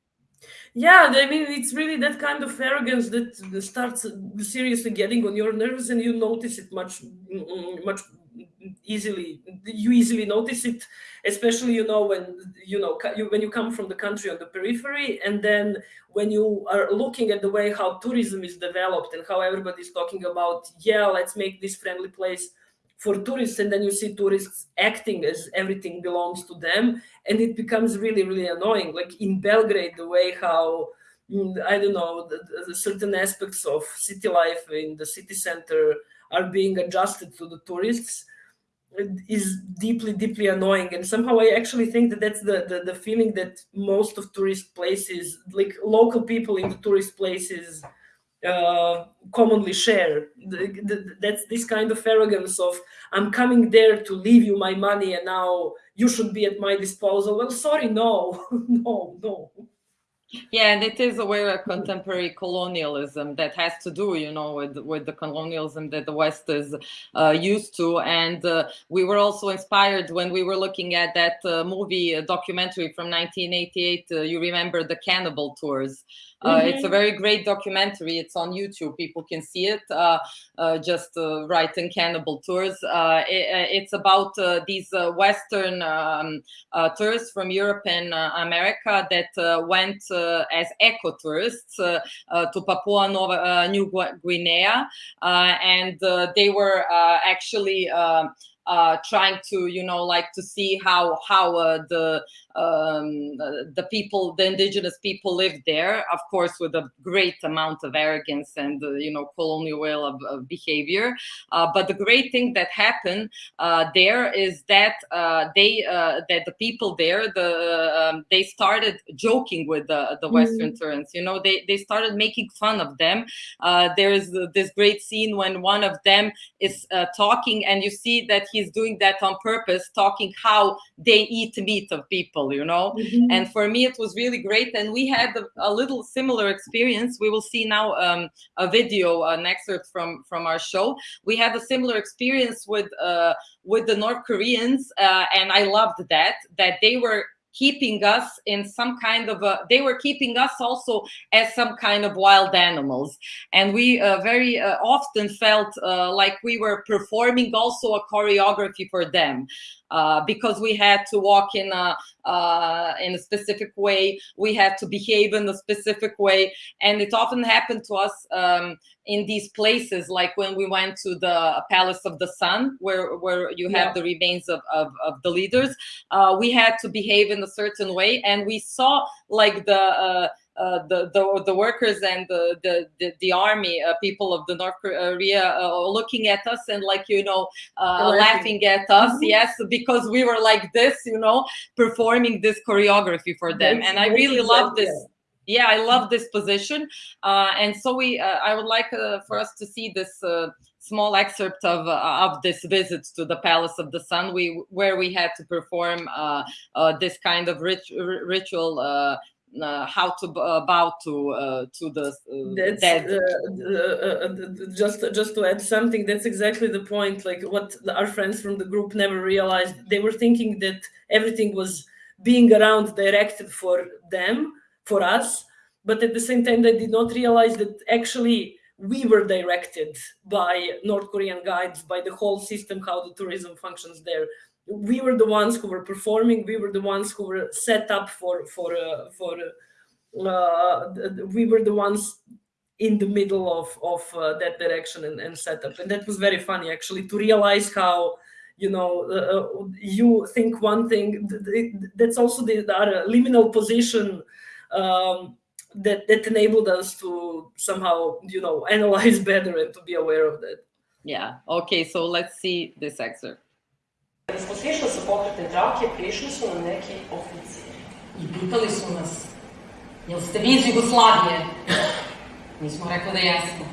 Yeah i mean it's really that kind of arrogance that starts seriously getting on your nerves and you notice it much much easily you easily notice it especially you know when you know you, when you come from the country on the periphery and then when you are looking at the way how tourism is developed and how everybody's talking about yeah let's make this friendly place for tourists and then you see tourists acting as everything belongs to them and it becomes really really annoying. Like in belgrade the way how mm, i don't know the, the certain aspects of city life in the city center are being adjusted to the tourists is deeply deeply annoying. And somehow i actually think that that's the, the, the feeling that most of tourist places like local people in the tourist places uh, commonly share. The, the, that's this kind of arrogance of i'm coming there to leave you my money and now you should be at my disposal. Well sorry no no no Yeah, and it is aware of contemporary colonialism that has to do, you know, with with the colonialism that the West is uh, used to. And uh, we were also inspired when we were looking at that uh, movie documentary from 1988. Uh, you remember the Cannibal Tours? Uh, mm-hmm. It's a very great documentary. It's on YouTube. People can see it. Uh, uh, just uh, write in Cannibal Tours. Uh, it, it's about these Western um, tourists from Europe and America that went as eco tourists to Papua Nova New Guinea, and they were actually. Uh, trying to you know like to see how how uh, the um, the people, the indigenous people lived there, of course, with a great amount of arrogance and, uh, you know, colonial of, of behavior. Uh, but the great thing that happened uh, there is that uh, they, uh, that the people there, the um, they started joking with the, the Western mm. you know, they, they started making fun of them. Uh, there is this great scene when one of them is talking and you see that he's doing that on purpose, talking how they eat meat of people people you know? Mm-hmm. and for me it was really great. And we had a, a little similar experience. We will see now um, a video an excerpt from from our show. We had a similar experience with uh, with the north koreans uh, and i loved that that they were keeping us in some kind of a they were keeping us also as some kind of wild animals. And we uh, very uh, often felt uh, like we were performing also a choreography for them uh, because we had to walk in a uh, in a specific way. We had to behave in a specific way. And it often happened to us um, in these places like when we went to the palace of the sun where where you have yeah. the remains of, of, of the leaders uh, we had to behave in a certain way and we saw like the uh, uh, the, the the workers and the the the, the army uh, people of the North Korea uh, looking at us and like you know uh, laughing at us mm-hmm. yes because we were like this you know performing this choreography for them and I really love this yeah I love this position uh, and so we I would like for us to see this small excerpt of uh, of this visit to the Palace of the Sun, we where we had to perform uh, uh, this kind of rit ritual uh, how to uh, bow to uh, to the dead. just just to add something, that's exactly the point. Like what our friends from the group never realized. They were thinking that everything was being around directed for them, for us, but at the same time, they did not realize that actually we were directed by North Korean guides, by the whole system, how the tourism functions there. We were the ones who were performing. We were the ones who were set up for for uh, for uh, we were the ones in the middle of of uh, that direction and, and setup. And that was very funny actually to realize how you know uh, uh, you think one thing that's also the, the liminal position um, that that enabled us to somehow you know analyze better and to be aware of that yeah okay so let's see this excerpt Kada smo sišli sa pokretne trake, prišli su nam neki oficiri i pitali su nas, jel ste vi iz Jugoslavije? Mi smo rekli da jesmo.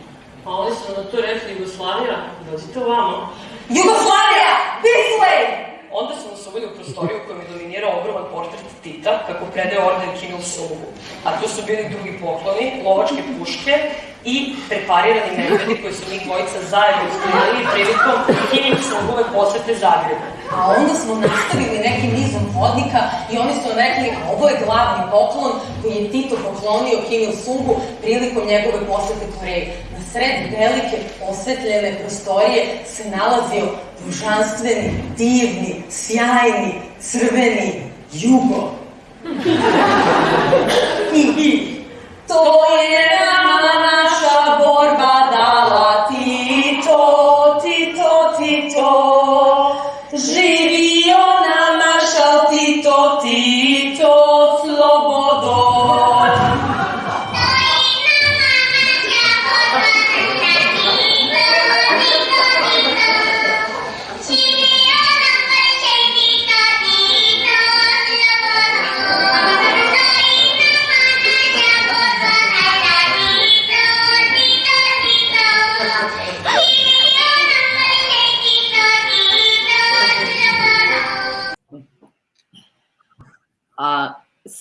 Pa oni su na to rekli Jugoslavija, dođite ovamo. Jugoslavija! This way! Onda su nas uveli u prostoriju kojom je dominirao ogroman portret Tita, kako predaje orden Kim Il-sungu. A tu su bili drugi pokloni, lovačke puške i preparirani medvedi koji su mi dvojica zajedno ispunili prilikom Kim Il-sungove posete Zagrebu. A onda smo nastavili nekim nizom vodnika i oni su rekli, a ovo je glavni poklon koji je Tito poklonio Kim Il-sungu prilikom njegove posete Koreji. Na sred velike osvetljene prostorije se nalazio božanstveni, divni, sjajni, crveni jugo. I Tojjel a borba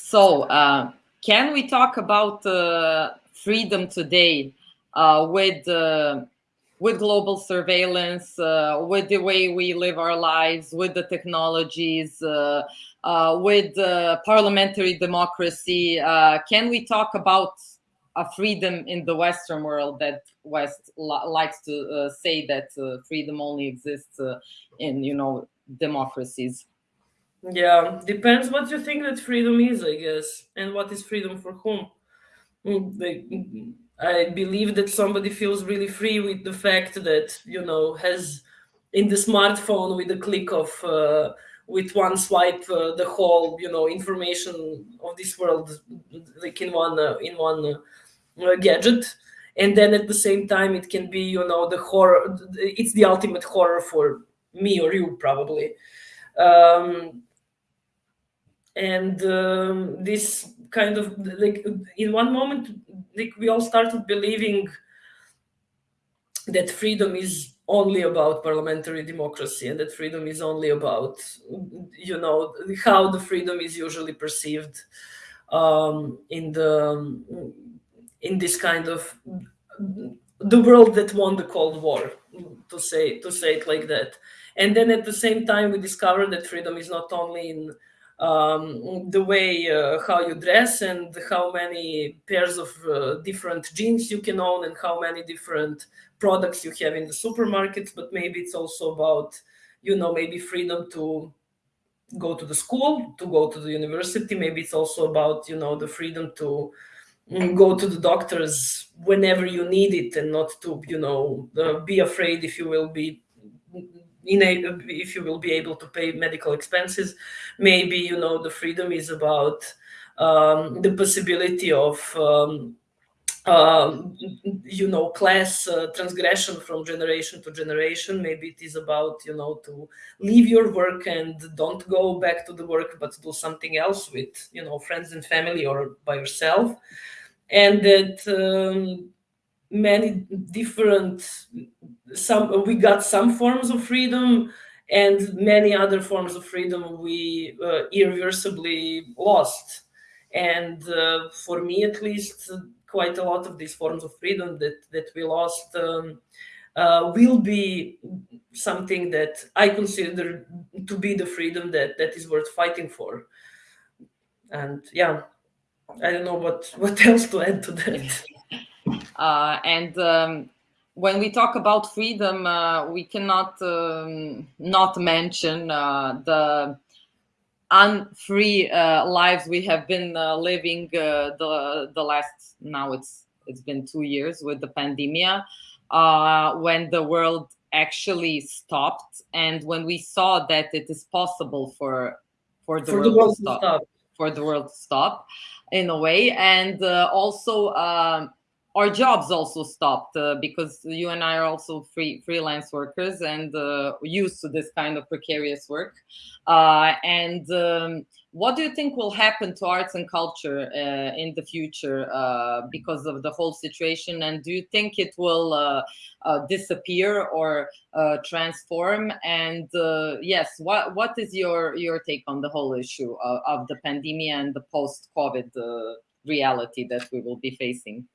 So uh, can we talk about uh, freedom today uh, with uh, with global surveillance, uh, with the way we live our lives, with the technologies, uh, with parliamentary democracy? can we talk about a freedom in the Western world that West likes to say that freedom only exists in, you know, democracies? Yeah, depends what you think that freedom is, I guess, and what is freedom for whom. Mm, I believe that somebody feels really free with the fact that you know has in the smartphone with a click of uh, with one swipe uh, the whole you know information of this world like in one uh, in one uh, gadget and then at the same time it can be you know the horror it's the ultimate horror for me or you probably um, and um, this kind of like in one moment like we all started believing that freedom is only about parliamentary democracy and that freedom is only about you know how the freedom is usually perceived um, in the in this kind of the world that won the cold war to say to say it like that. And then at the same time we discovered that freedom is not only in um, the way uh, how you dress and how many pairs of uh, different jeans you can own and how many different products you have in the supermarkets but maybe it's also about you know maybe freedom to go to the school to go to the university. Maybe it's also about you know the freedom to mm, go to the doctors whenever you need it and not to you know uh, be afraid if you will be in a, if you will be able to pay medical expenses maybe you know the freedom is about um, the possibility of um, um, you know class uh, transgression from generation to generation. Maybe it is about you know to leave your work and don't go back to the work but do something else with you know friends and family or by yourself. And that um, many different some we got some forms of freedom and many other forms of freedom we uh, irreversibly lost and uh, for me at least quite a lot of these forms of freedom that that we lost um, uh, will be something that I consider to be the freedom that that is worth fighting for. And yeah, I don't know what what else to add to that. Uh, and um, when we talk about freedom, uh, we cannot um, not mention uh, the unfree uh, lives we have been uh, living uh, the the last now it's it's been two years with the pandemic when the world actually stopped and when we saw that it is possible for for the, for world, the world to stop, stop, for the world to stop in a way. And also um, our jobs also stopped uh, because you and I are also free freelance workers and uh, used to this kind of precarious work. Uh, and um, what do you think will happen to arts and culture uh, in the future uh, because of the whole situation? And do you think it will uh, disappear or transform? And yes, what what is your your take on the whole issue of, of the pandemic and the post-COVID reality that we will be facing?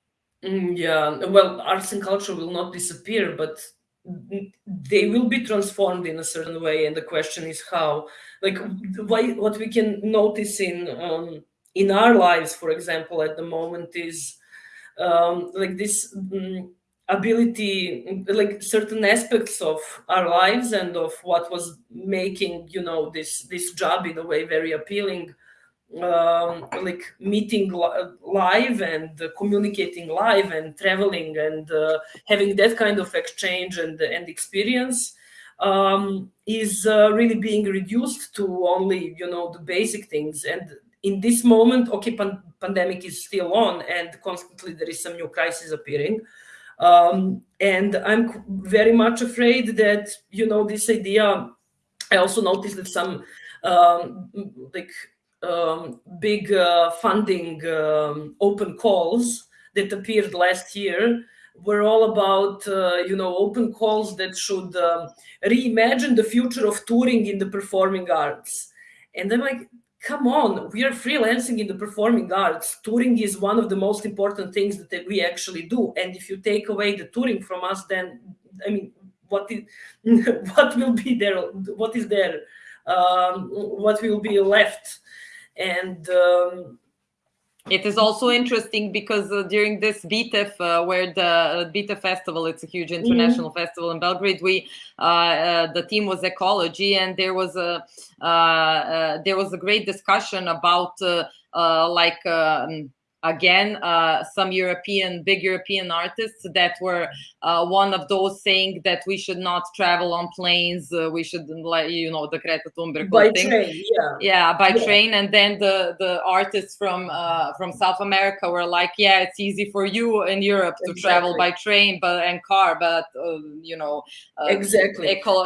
Mm, yeah, well, arts and culture will not disappear, but they will be transformed in a certain way. And the question is how. Like, why, what we can notice in um, in our lives, for example, at the moment is um, like this um, ability, like certain aspects of our lives and of what was making, you know, this this job in a way very appealing um, like meeting live and uh, communicating live and traveling and uh, having that kind of exchange and, and experience um, is uh, really being reduced to only you know the basic things. And in this moment okay pan pandemic is still on and constantly there is some new crisis appearing. Um, and i'm very much afraid that you know this idea i also noticed that some um, like um, big uh, funding um, open calls that appeared last year were all about uh, you know open calls that should uh, reimagine the future of touring in the performing arts and i'm like come on, we are freelancing in the performing arts. Touring is one of the most important things that we actually do. And if you take away the touring from us, then I mean, what is what will be there? What is there? Um, what will be left? And um, it is also interesting because uh, during this BITEF, uh, where the uh, BITEF festival, it's a huge international mm -hmm. festival in Belgrade. We uh, uh, the theme was ecology, and there was a uh, there was a great discussion about like. Um, again uh, some European, big European artists that were uh, one of those saying that we should not travel on planes, uh, we should, like you know, the Greta Thunberg by thing. train, yeah, yeah, by yeah. train. And then the the artists from uh, from South America were like, yeah, it's easy for you in Europe to exactly. travel by train, but and car, but uh, you know, uh, exactly, eco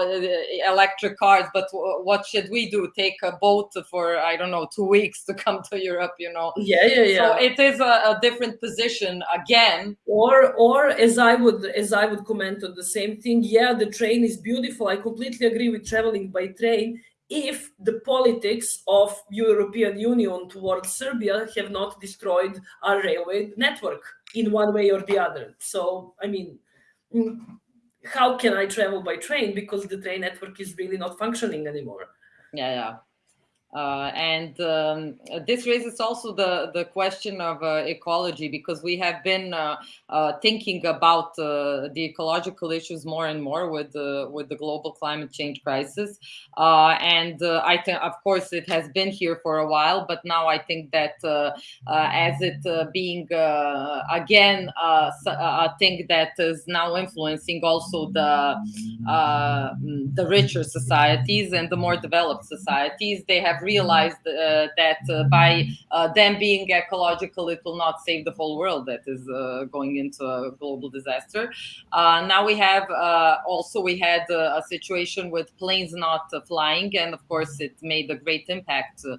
electric cars. But what should we do? Take a boat for I don't know two weeks to come to Europe? You know? Yeah, yeah, yeah. So it a, a, different position again. Or or as i would as i would comment on the same thing yeah the train is beautiful. I completely agree with traveling by train. If the politics of european union towards serbia have not destroyed our railway network in one way or the other. So i mean mm, how can i travel by train? Because the train network is really not functioning anymore. Yeah yeah uh, and um, this raises also the, the question of uh, ecology because we have been uh, uh thinking about uh, the ecological issues more and more with the with the global climate change crisis. Uh, and I think, of course, it has been here for a while, but now I think that as it being again a thing that is now influencing also the the richer societies and the more developed societies, they have realized uh, that uh, by uh, them being ecological, it will not save the whole world that is uh, going into a global disaster. Uh, now we have uh, also we had a situation with planes not flying, and of course it made a great impact to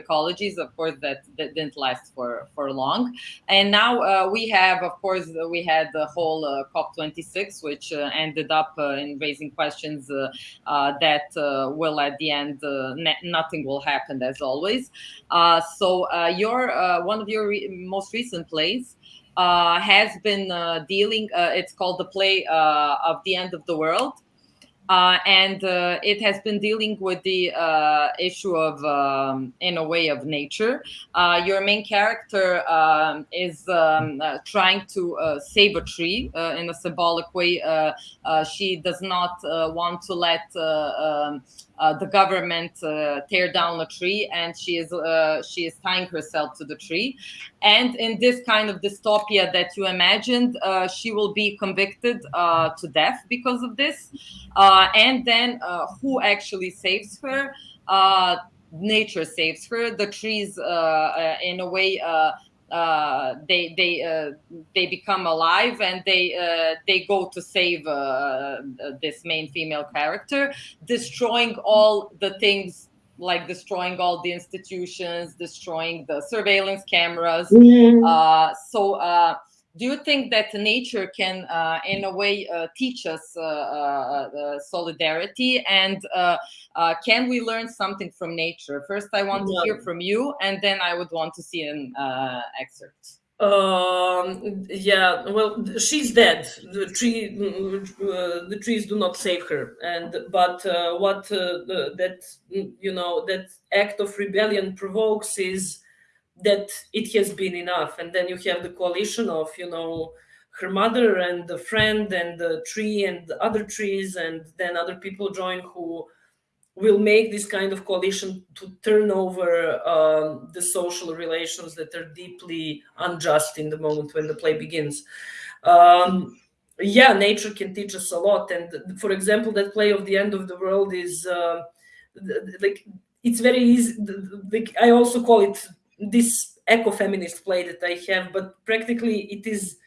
ecologies. Of course that, that didn't last for for long, and now we have of course we had the whole COP26, which ended up in raising questions that will at the end nothing nothing will happen as always. Uh, so uh, your uh, one of your re most recent plays uh, has been uh, dealing. It's called the play of the end of the world. And it has been dealing with the issue of, um, in a way, of nature. your main character um, is um, trying to save a tree in a symbolic way. she does not want to let um, uh, the government uh, tear down a tree and she is uh, she is tying herself to the tree. And in this kind of dystopia that you imagined uh, she will be convicted uh, to death because of this. And then who actually saves her? Nature saves her. The trees in a way uh, they they uh, they become alive and they uh, they go to save uh, uh, this main female character, destroying all the things like destroying all the institutions, destroying the surveillance cameras. Mm -hmm. so do you think that nature can, uh, in a way, uh, teach us uh, uh solidarity? And uh, uh, can we learn something from nature? First, I want to hear from you, and then I would want to see an excerpt. Um, yeah, well, she's dead. The tree, the trees do not save her. And but what that you know that act of rebellion provokes is that it has been enough. And then you have the coalition of, you know, her mother and the friend and the tree and the other trees, and then other people join who will make this kind of coalition to turn over um, the social relations that are deeply unjust in the moment when the play begins. Um, yeah, nature can teach us a lot. And for example, that play of the end of the world is uh, like, it's very easy. Like, I also call it this eco-feminist play that I have, but practically it is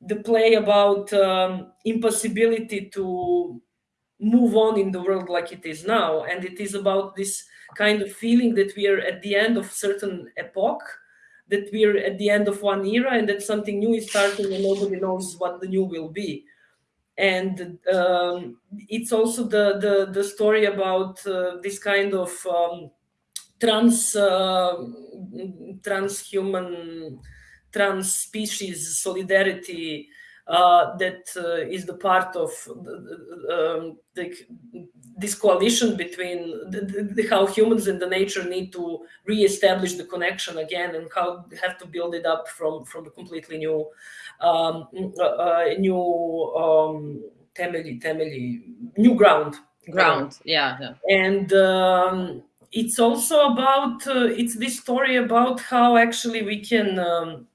the play about um, impossibility to move on in the world like it is now. And it is about this kind of feeling that we are at the end of certain epoch, that we are at the end of one era and that something new is starting and nobody knows what the new will be. And um, it's also the, the, the story about uh, this kind of um, trans uh, transhuman trans species solidarity uh, that uh, is the part of the, um, the, this coalition between the, the, how humans and the nature need to re-establish the connection again and how they have to build it up from from a completely new um, uh, uh new um, temeli, temeli, new ground ground yeah, yeah. and um, it's also about uh, it's this story about how actually we can um,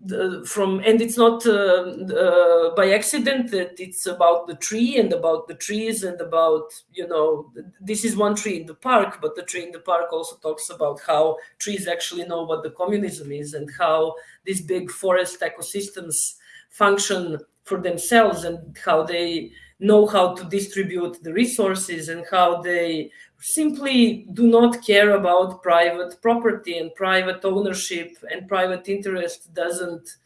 the, from and it's not uh, uh, by accident that it's about the tree and about the trees and about you know this is one tree in the park but the tree in the park also talks about how trees actually know what the communism is and how these big forest ecosystems function for themselves and how they know how to distribute the resources and how they simply do not care about private property and private ownership and private interest doesn't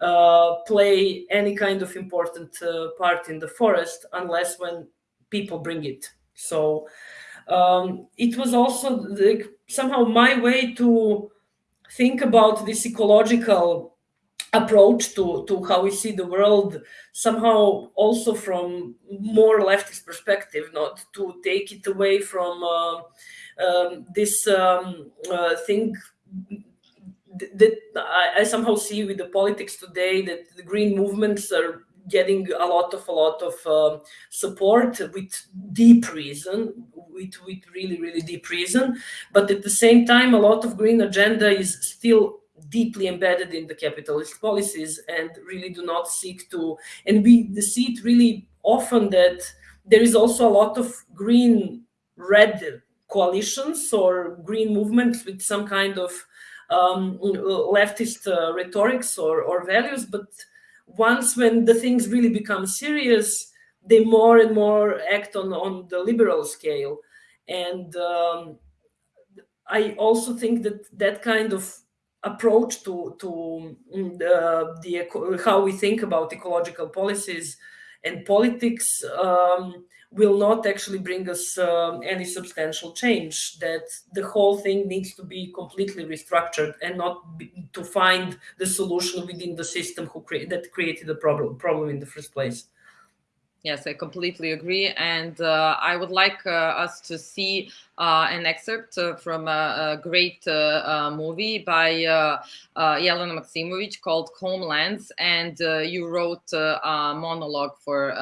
uh, play any kind of important uh, part in the forest unless when people bring it. So um, it was also like somehow my way to think about this ecological approach to, to how we see the world somehow also from more leftist perspective not to take it away from uh, um, this um, uh, thing that I, I, somehow see with the politics today that the green movements are getting a lot of a lot of uh, support with deep reason with with really really deep reason. But at the same time a lot of green agenda is still deeply embedded in the capitalist policies and really do not seek to and we see it really often that there is also a lot of green red coalitions or green movements with some kind of um, leftist uh, rhetorics or, or values. But once when the things really become serious they more and more act on on the liberal scale. And um, i also think that that kind of approach to to the, the how we think about ecological policies and politics um, will not actually bring us um, any substantial change that the whole thing needs to be completely restructured and not be, to find the solution within the system who cre that created the problem problem in the first place Yes, I completely agree. And uh, I would like uh, us to see uh, an excerpt uh, from a, a great uh, uh, movie by Yelena Maksimovic called Homelands. And you wrote a monologue for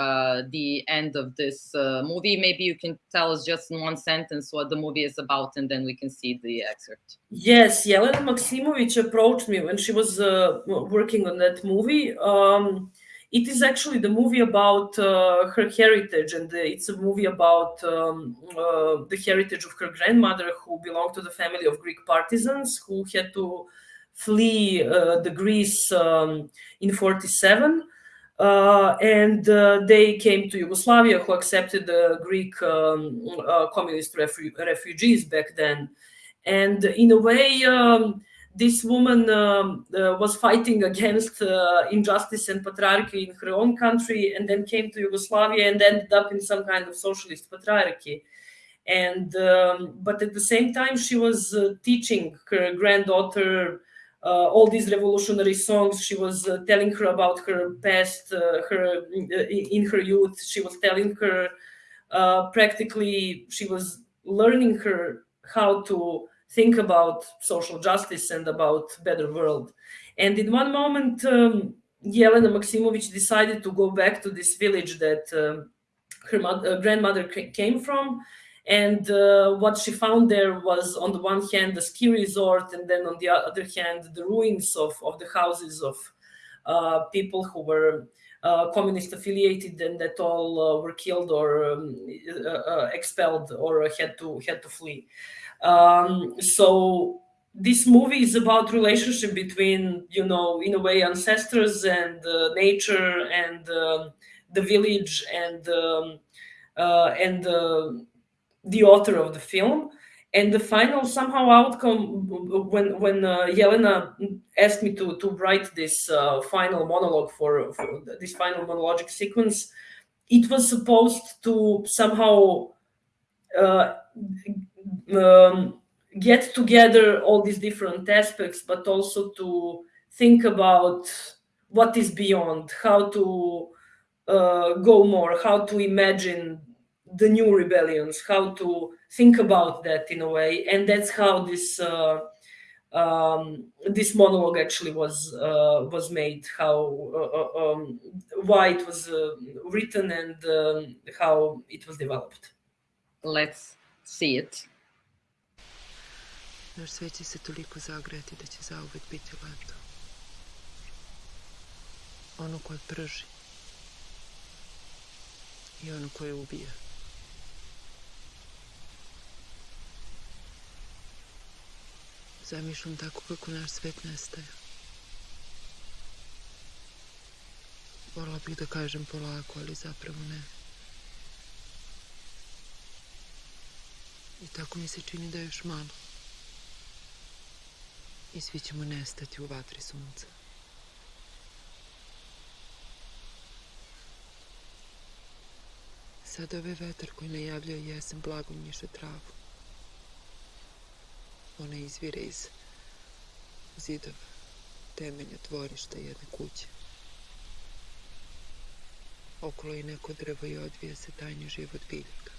the end of this movie. Maybe you can tell us just in one sentence what the movie is about, and then we can see the excerpt. Yes, Yelena Maksimovic approached me when she was working on that movie. Um, it is actually the movie about uh, her heritage, and it's a movie about um, uh, the heritage of her grandmother, who belonged to the family of Greek partisans who had to flee uh, the Greece um, in 47. Uh, and uh, they came to Yugoslavia, who accepted the Greek um, uh, communist refu refugees back then. And in a way, um, this woman um, uh, was fighting against uh, injustice and patriarchy in her own country and then came to Yugoslavia and ended up in some kind of socialist patriarchy. And um, but at the same time, she was uh, teaching her granddaughter uh, all these revolutionary songs. She was uh, telling her about her past, uh, her in her youth. She was telling her practically. She was learning her how to think about social justice and about better world. And in one moment, um, Yelena Maksimovic decided to go back to this village that uh, her uh, grandmother came from. And uh, what she found there was, on the one hand, the ski resort, and then on the other hand, the ruins of, of the houses of uh, people who were uh, communist affiliated and that all uh, were killed or um, expelled or had to had to flee. Um, so this movie is about relationship between, you know, in a way, ancestors and uh, nature and uh, the village and um, uh, and the author of the film. And the final somehow outcome when when uh, Yelena asked me to to write this uh, final monologue for, for this final monologic sequence, it was supposed to somehow uh, um, get together all these different aspects, but also to think about what is beyond, how to uh, go more, how to imagine the new rebellions, how to think about that in a way, and that's how this uh, um, this monologue actually was uh, was made, how uh, uh um, why it was uh, written, and um, how it was developed. Let's see it. Naš svet će se toliko zagreti da će zauvek biti leto. Ono koje prži i ono koje ubija. Zamišljam tako kako naš svet nestaje. Volila bih da kažem polako, ali zapravo ne. I tako mi se čini da je još malo. I svi ćemo nestati u vatri sunca. Sada ovaj vetar koji najavljuje jesen blago njiše travu. Ona izvire iz zidova, temelja dvorišta jedne kuće. Okolo je neko drvo i odvija se tajni život biljaka.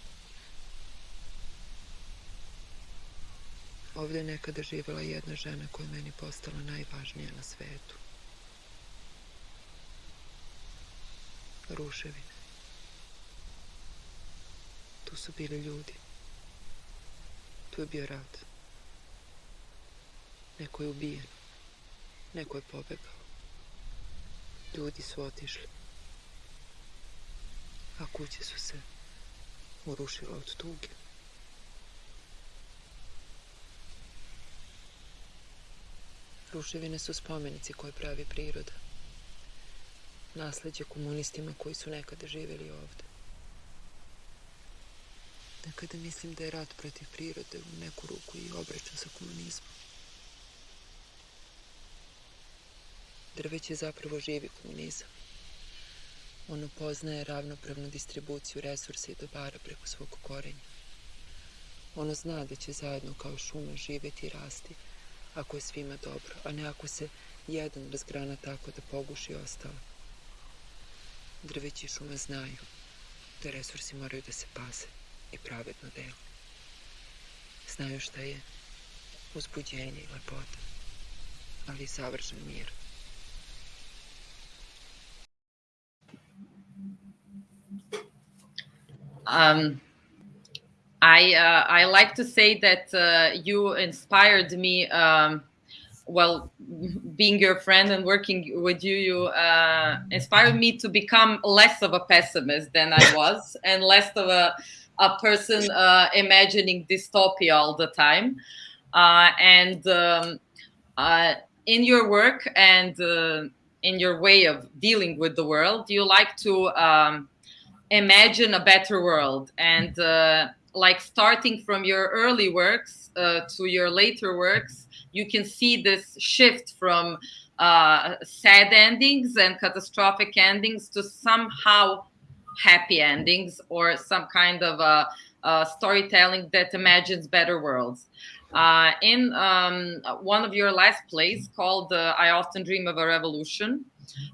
Ovde je nekada živela jedna žena koja je meni postala najvažnija na svetu. Ruševine. Tu su bili ljudi. Tu je bio rad. Neko je ubijen. Neko je pobegao. Ljudi su otišli. A kuće su se urušile od tuge. Ruševine su spomenici koje pravi priroda. Nasleđe komunistima koji su nekada živjeli ovde. Nekada mislim da je rat protiv prirode u neku ruku i obračun sa komunizmom. Drveć je zapravo živi komunizam. Ono poznaje ravnopravnu distribuciju resursa i dobara preko svog korenja. Ono zna da će zajedno kao šuma živeti i rasti, ako je svima dobro, a ne ako se jedan razgrana tako da poguši ostalo. Drveći šuma znaju da resursi moraju da se paze i pravedno delu. Znaju šta je uzbuđenje i lepota, ali i savršen mir. Um, I uh, I like to say that uh, you inspired me. Um, well, being your friend and working with you, you uh, inspired me to become less of a pessimist than I was, and less of a a person uh, imagining dystopia all the time. Uh, and um, uh, in your work and in your way of dealing with the world, you like to um, imagine a better world and like starting from your early works uh, to your later works, you can see this shift from uh, sad endings and catastrophic endings to somehow happy endings or some kind of a, a storytelling that imagines better worlds. Uh, in um, one of your last plays called uh, I Often Dream of a Revolution,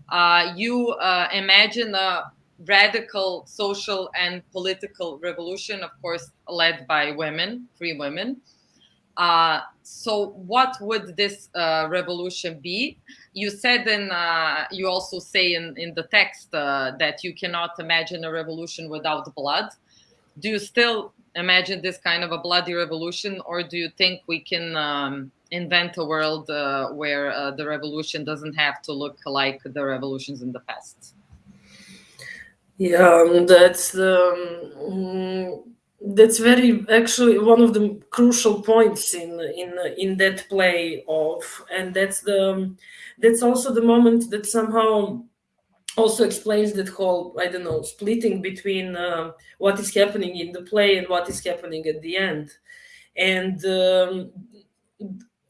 uh, you uh, imagine a radical social and political revolution, of course, led by women, free women. Uh, so what would this uh, revolution be? You said in, uh, you also say in, in the text uh, that you cannot imagine a revolution without blood. Do you still imagine this kind of a bloody revolution or do you think we can um, invent a world uh, where uh, the revolution doesn't have to look like the revolutions in the past? Yeah, um, that's um, that's very actually one of the crucial points in in in that play of, and that's the that's also the moment that somehow also explains that whole I don't know splitting between uh, what is happening in the play and what is happening at the end, and um,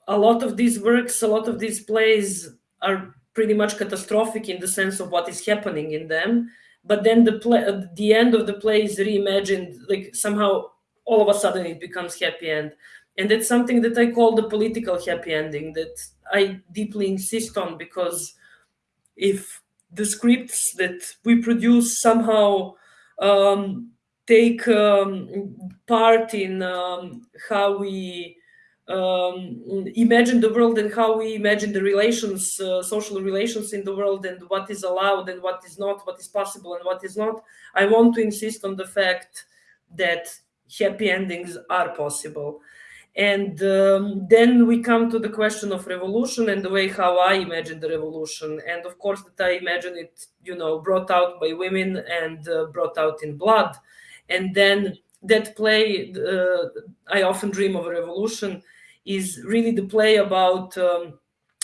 a lot of these works, a lot of these plays are pretty much catastrophic in the sense of what is happening in them but then the play the end of the play is reimagined like somehow all of a sudden it becomes happy end. And that's something that I call the political happy ending that I deeply insist on because if the scripts that we produce somehow um, take um, part in um, how we um, imagine the world and how we imagine the relations, uh, social relations in the world, and what is allowed and what is not, what is possible and what is not. I want to insist on the fact that happy endings are possible. And um, then we come to the question of revolution and the way how I imagine the revolution. And of course, that I imagine it, you know, brought out by women and uh, brought out in blood. And then that play, uh, I often dream of a revolution, is really the play about um,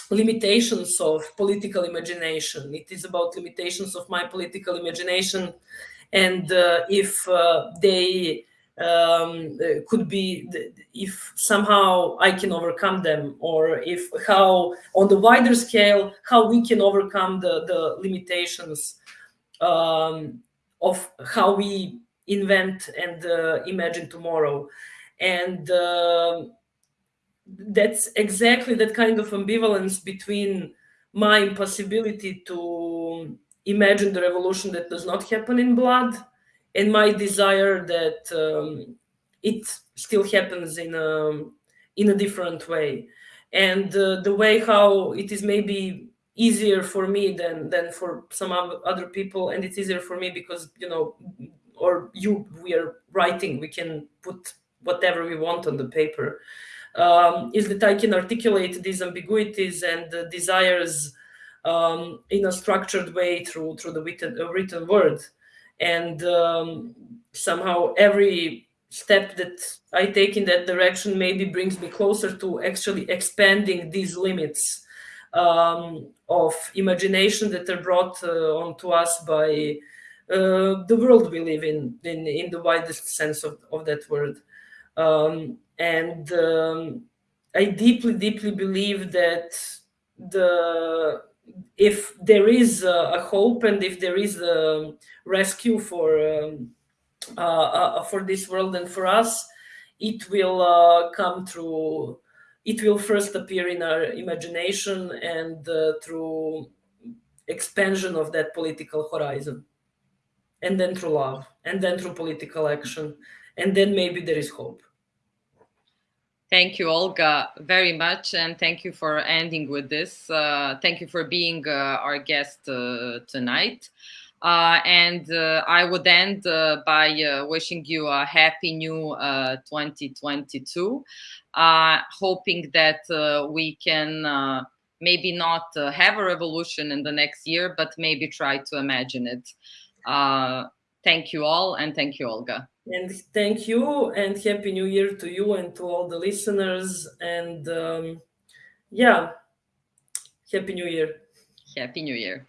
limitations of political imagination. It is about limitations of my political imagination. And uh, if uh, they um, could be if somehow I can overcome them, or if how on the wider scale how we can overcome the the limitations um, of how we invent and uh, imagine tomorrow, and uh, that's exactly that kind of ambivalence between my impossibility to imagine the revolution that does not happen in blood and my desire that um, it still happens in a in a different way. And uh, the way how it is maybe easier for me than than for some other people and it's easier for me because you know or you we are writing we can put whatever we want on the paper um, is that i can articulate these ambiguities and uh, desires um, in a structured way through through the written, uh, written word and um, somehow every step that I take in that direction maybe brings me closer to actually expanding these limits um, of imagination that are brought uh, onto us by uh, the world we live in, in, in the widest sense of, of that word. Um, and um, I deeply, deeply believe that the if there is a, a, hope and if there is a rescue for um, uh, uh, for this world and for us, it will uh, come through. It will first appear in our imagination and uh, through expansion of that political horizon, and then through love, and then through political action, and then maybe there is hope. Thank you, Olga, very much. And thank you for ending with this. Uh, thank you for being uh, our guest uh, tonight. Uh, and uh, I would end uh, by wishing you a happy new 2022, hoping that we can maybe not have a revolution in the next year, but maybe try to imagine it. thank you all, and thank you, Olga. And thank you and Happy New Year to you and to all the listeners. And um, yeah, Happy New Year. Happy New Year.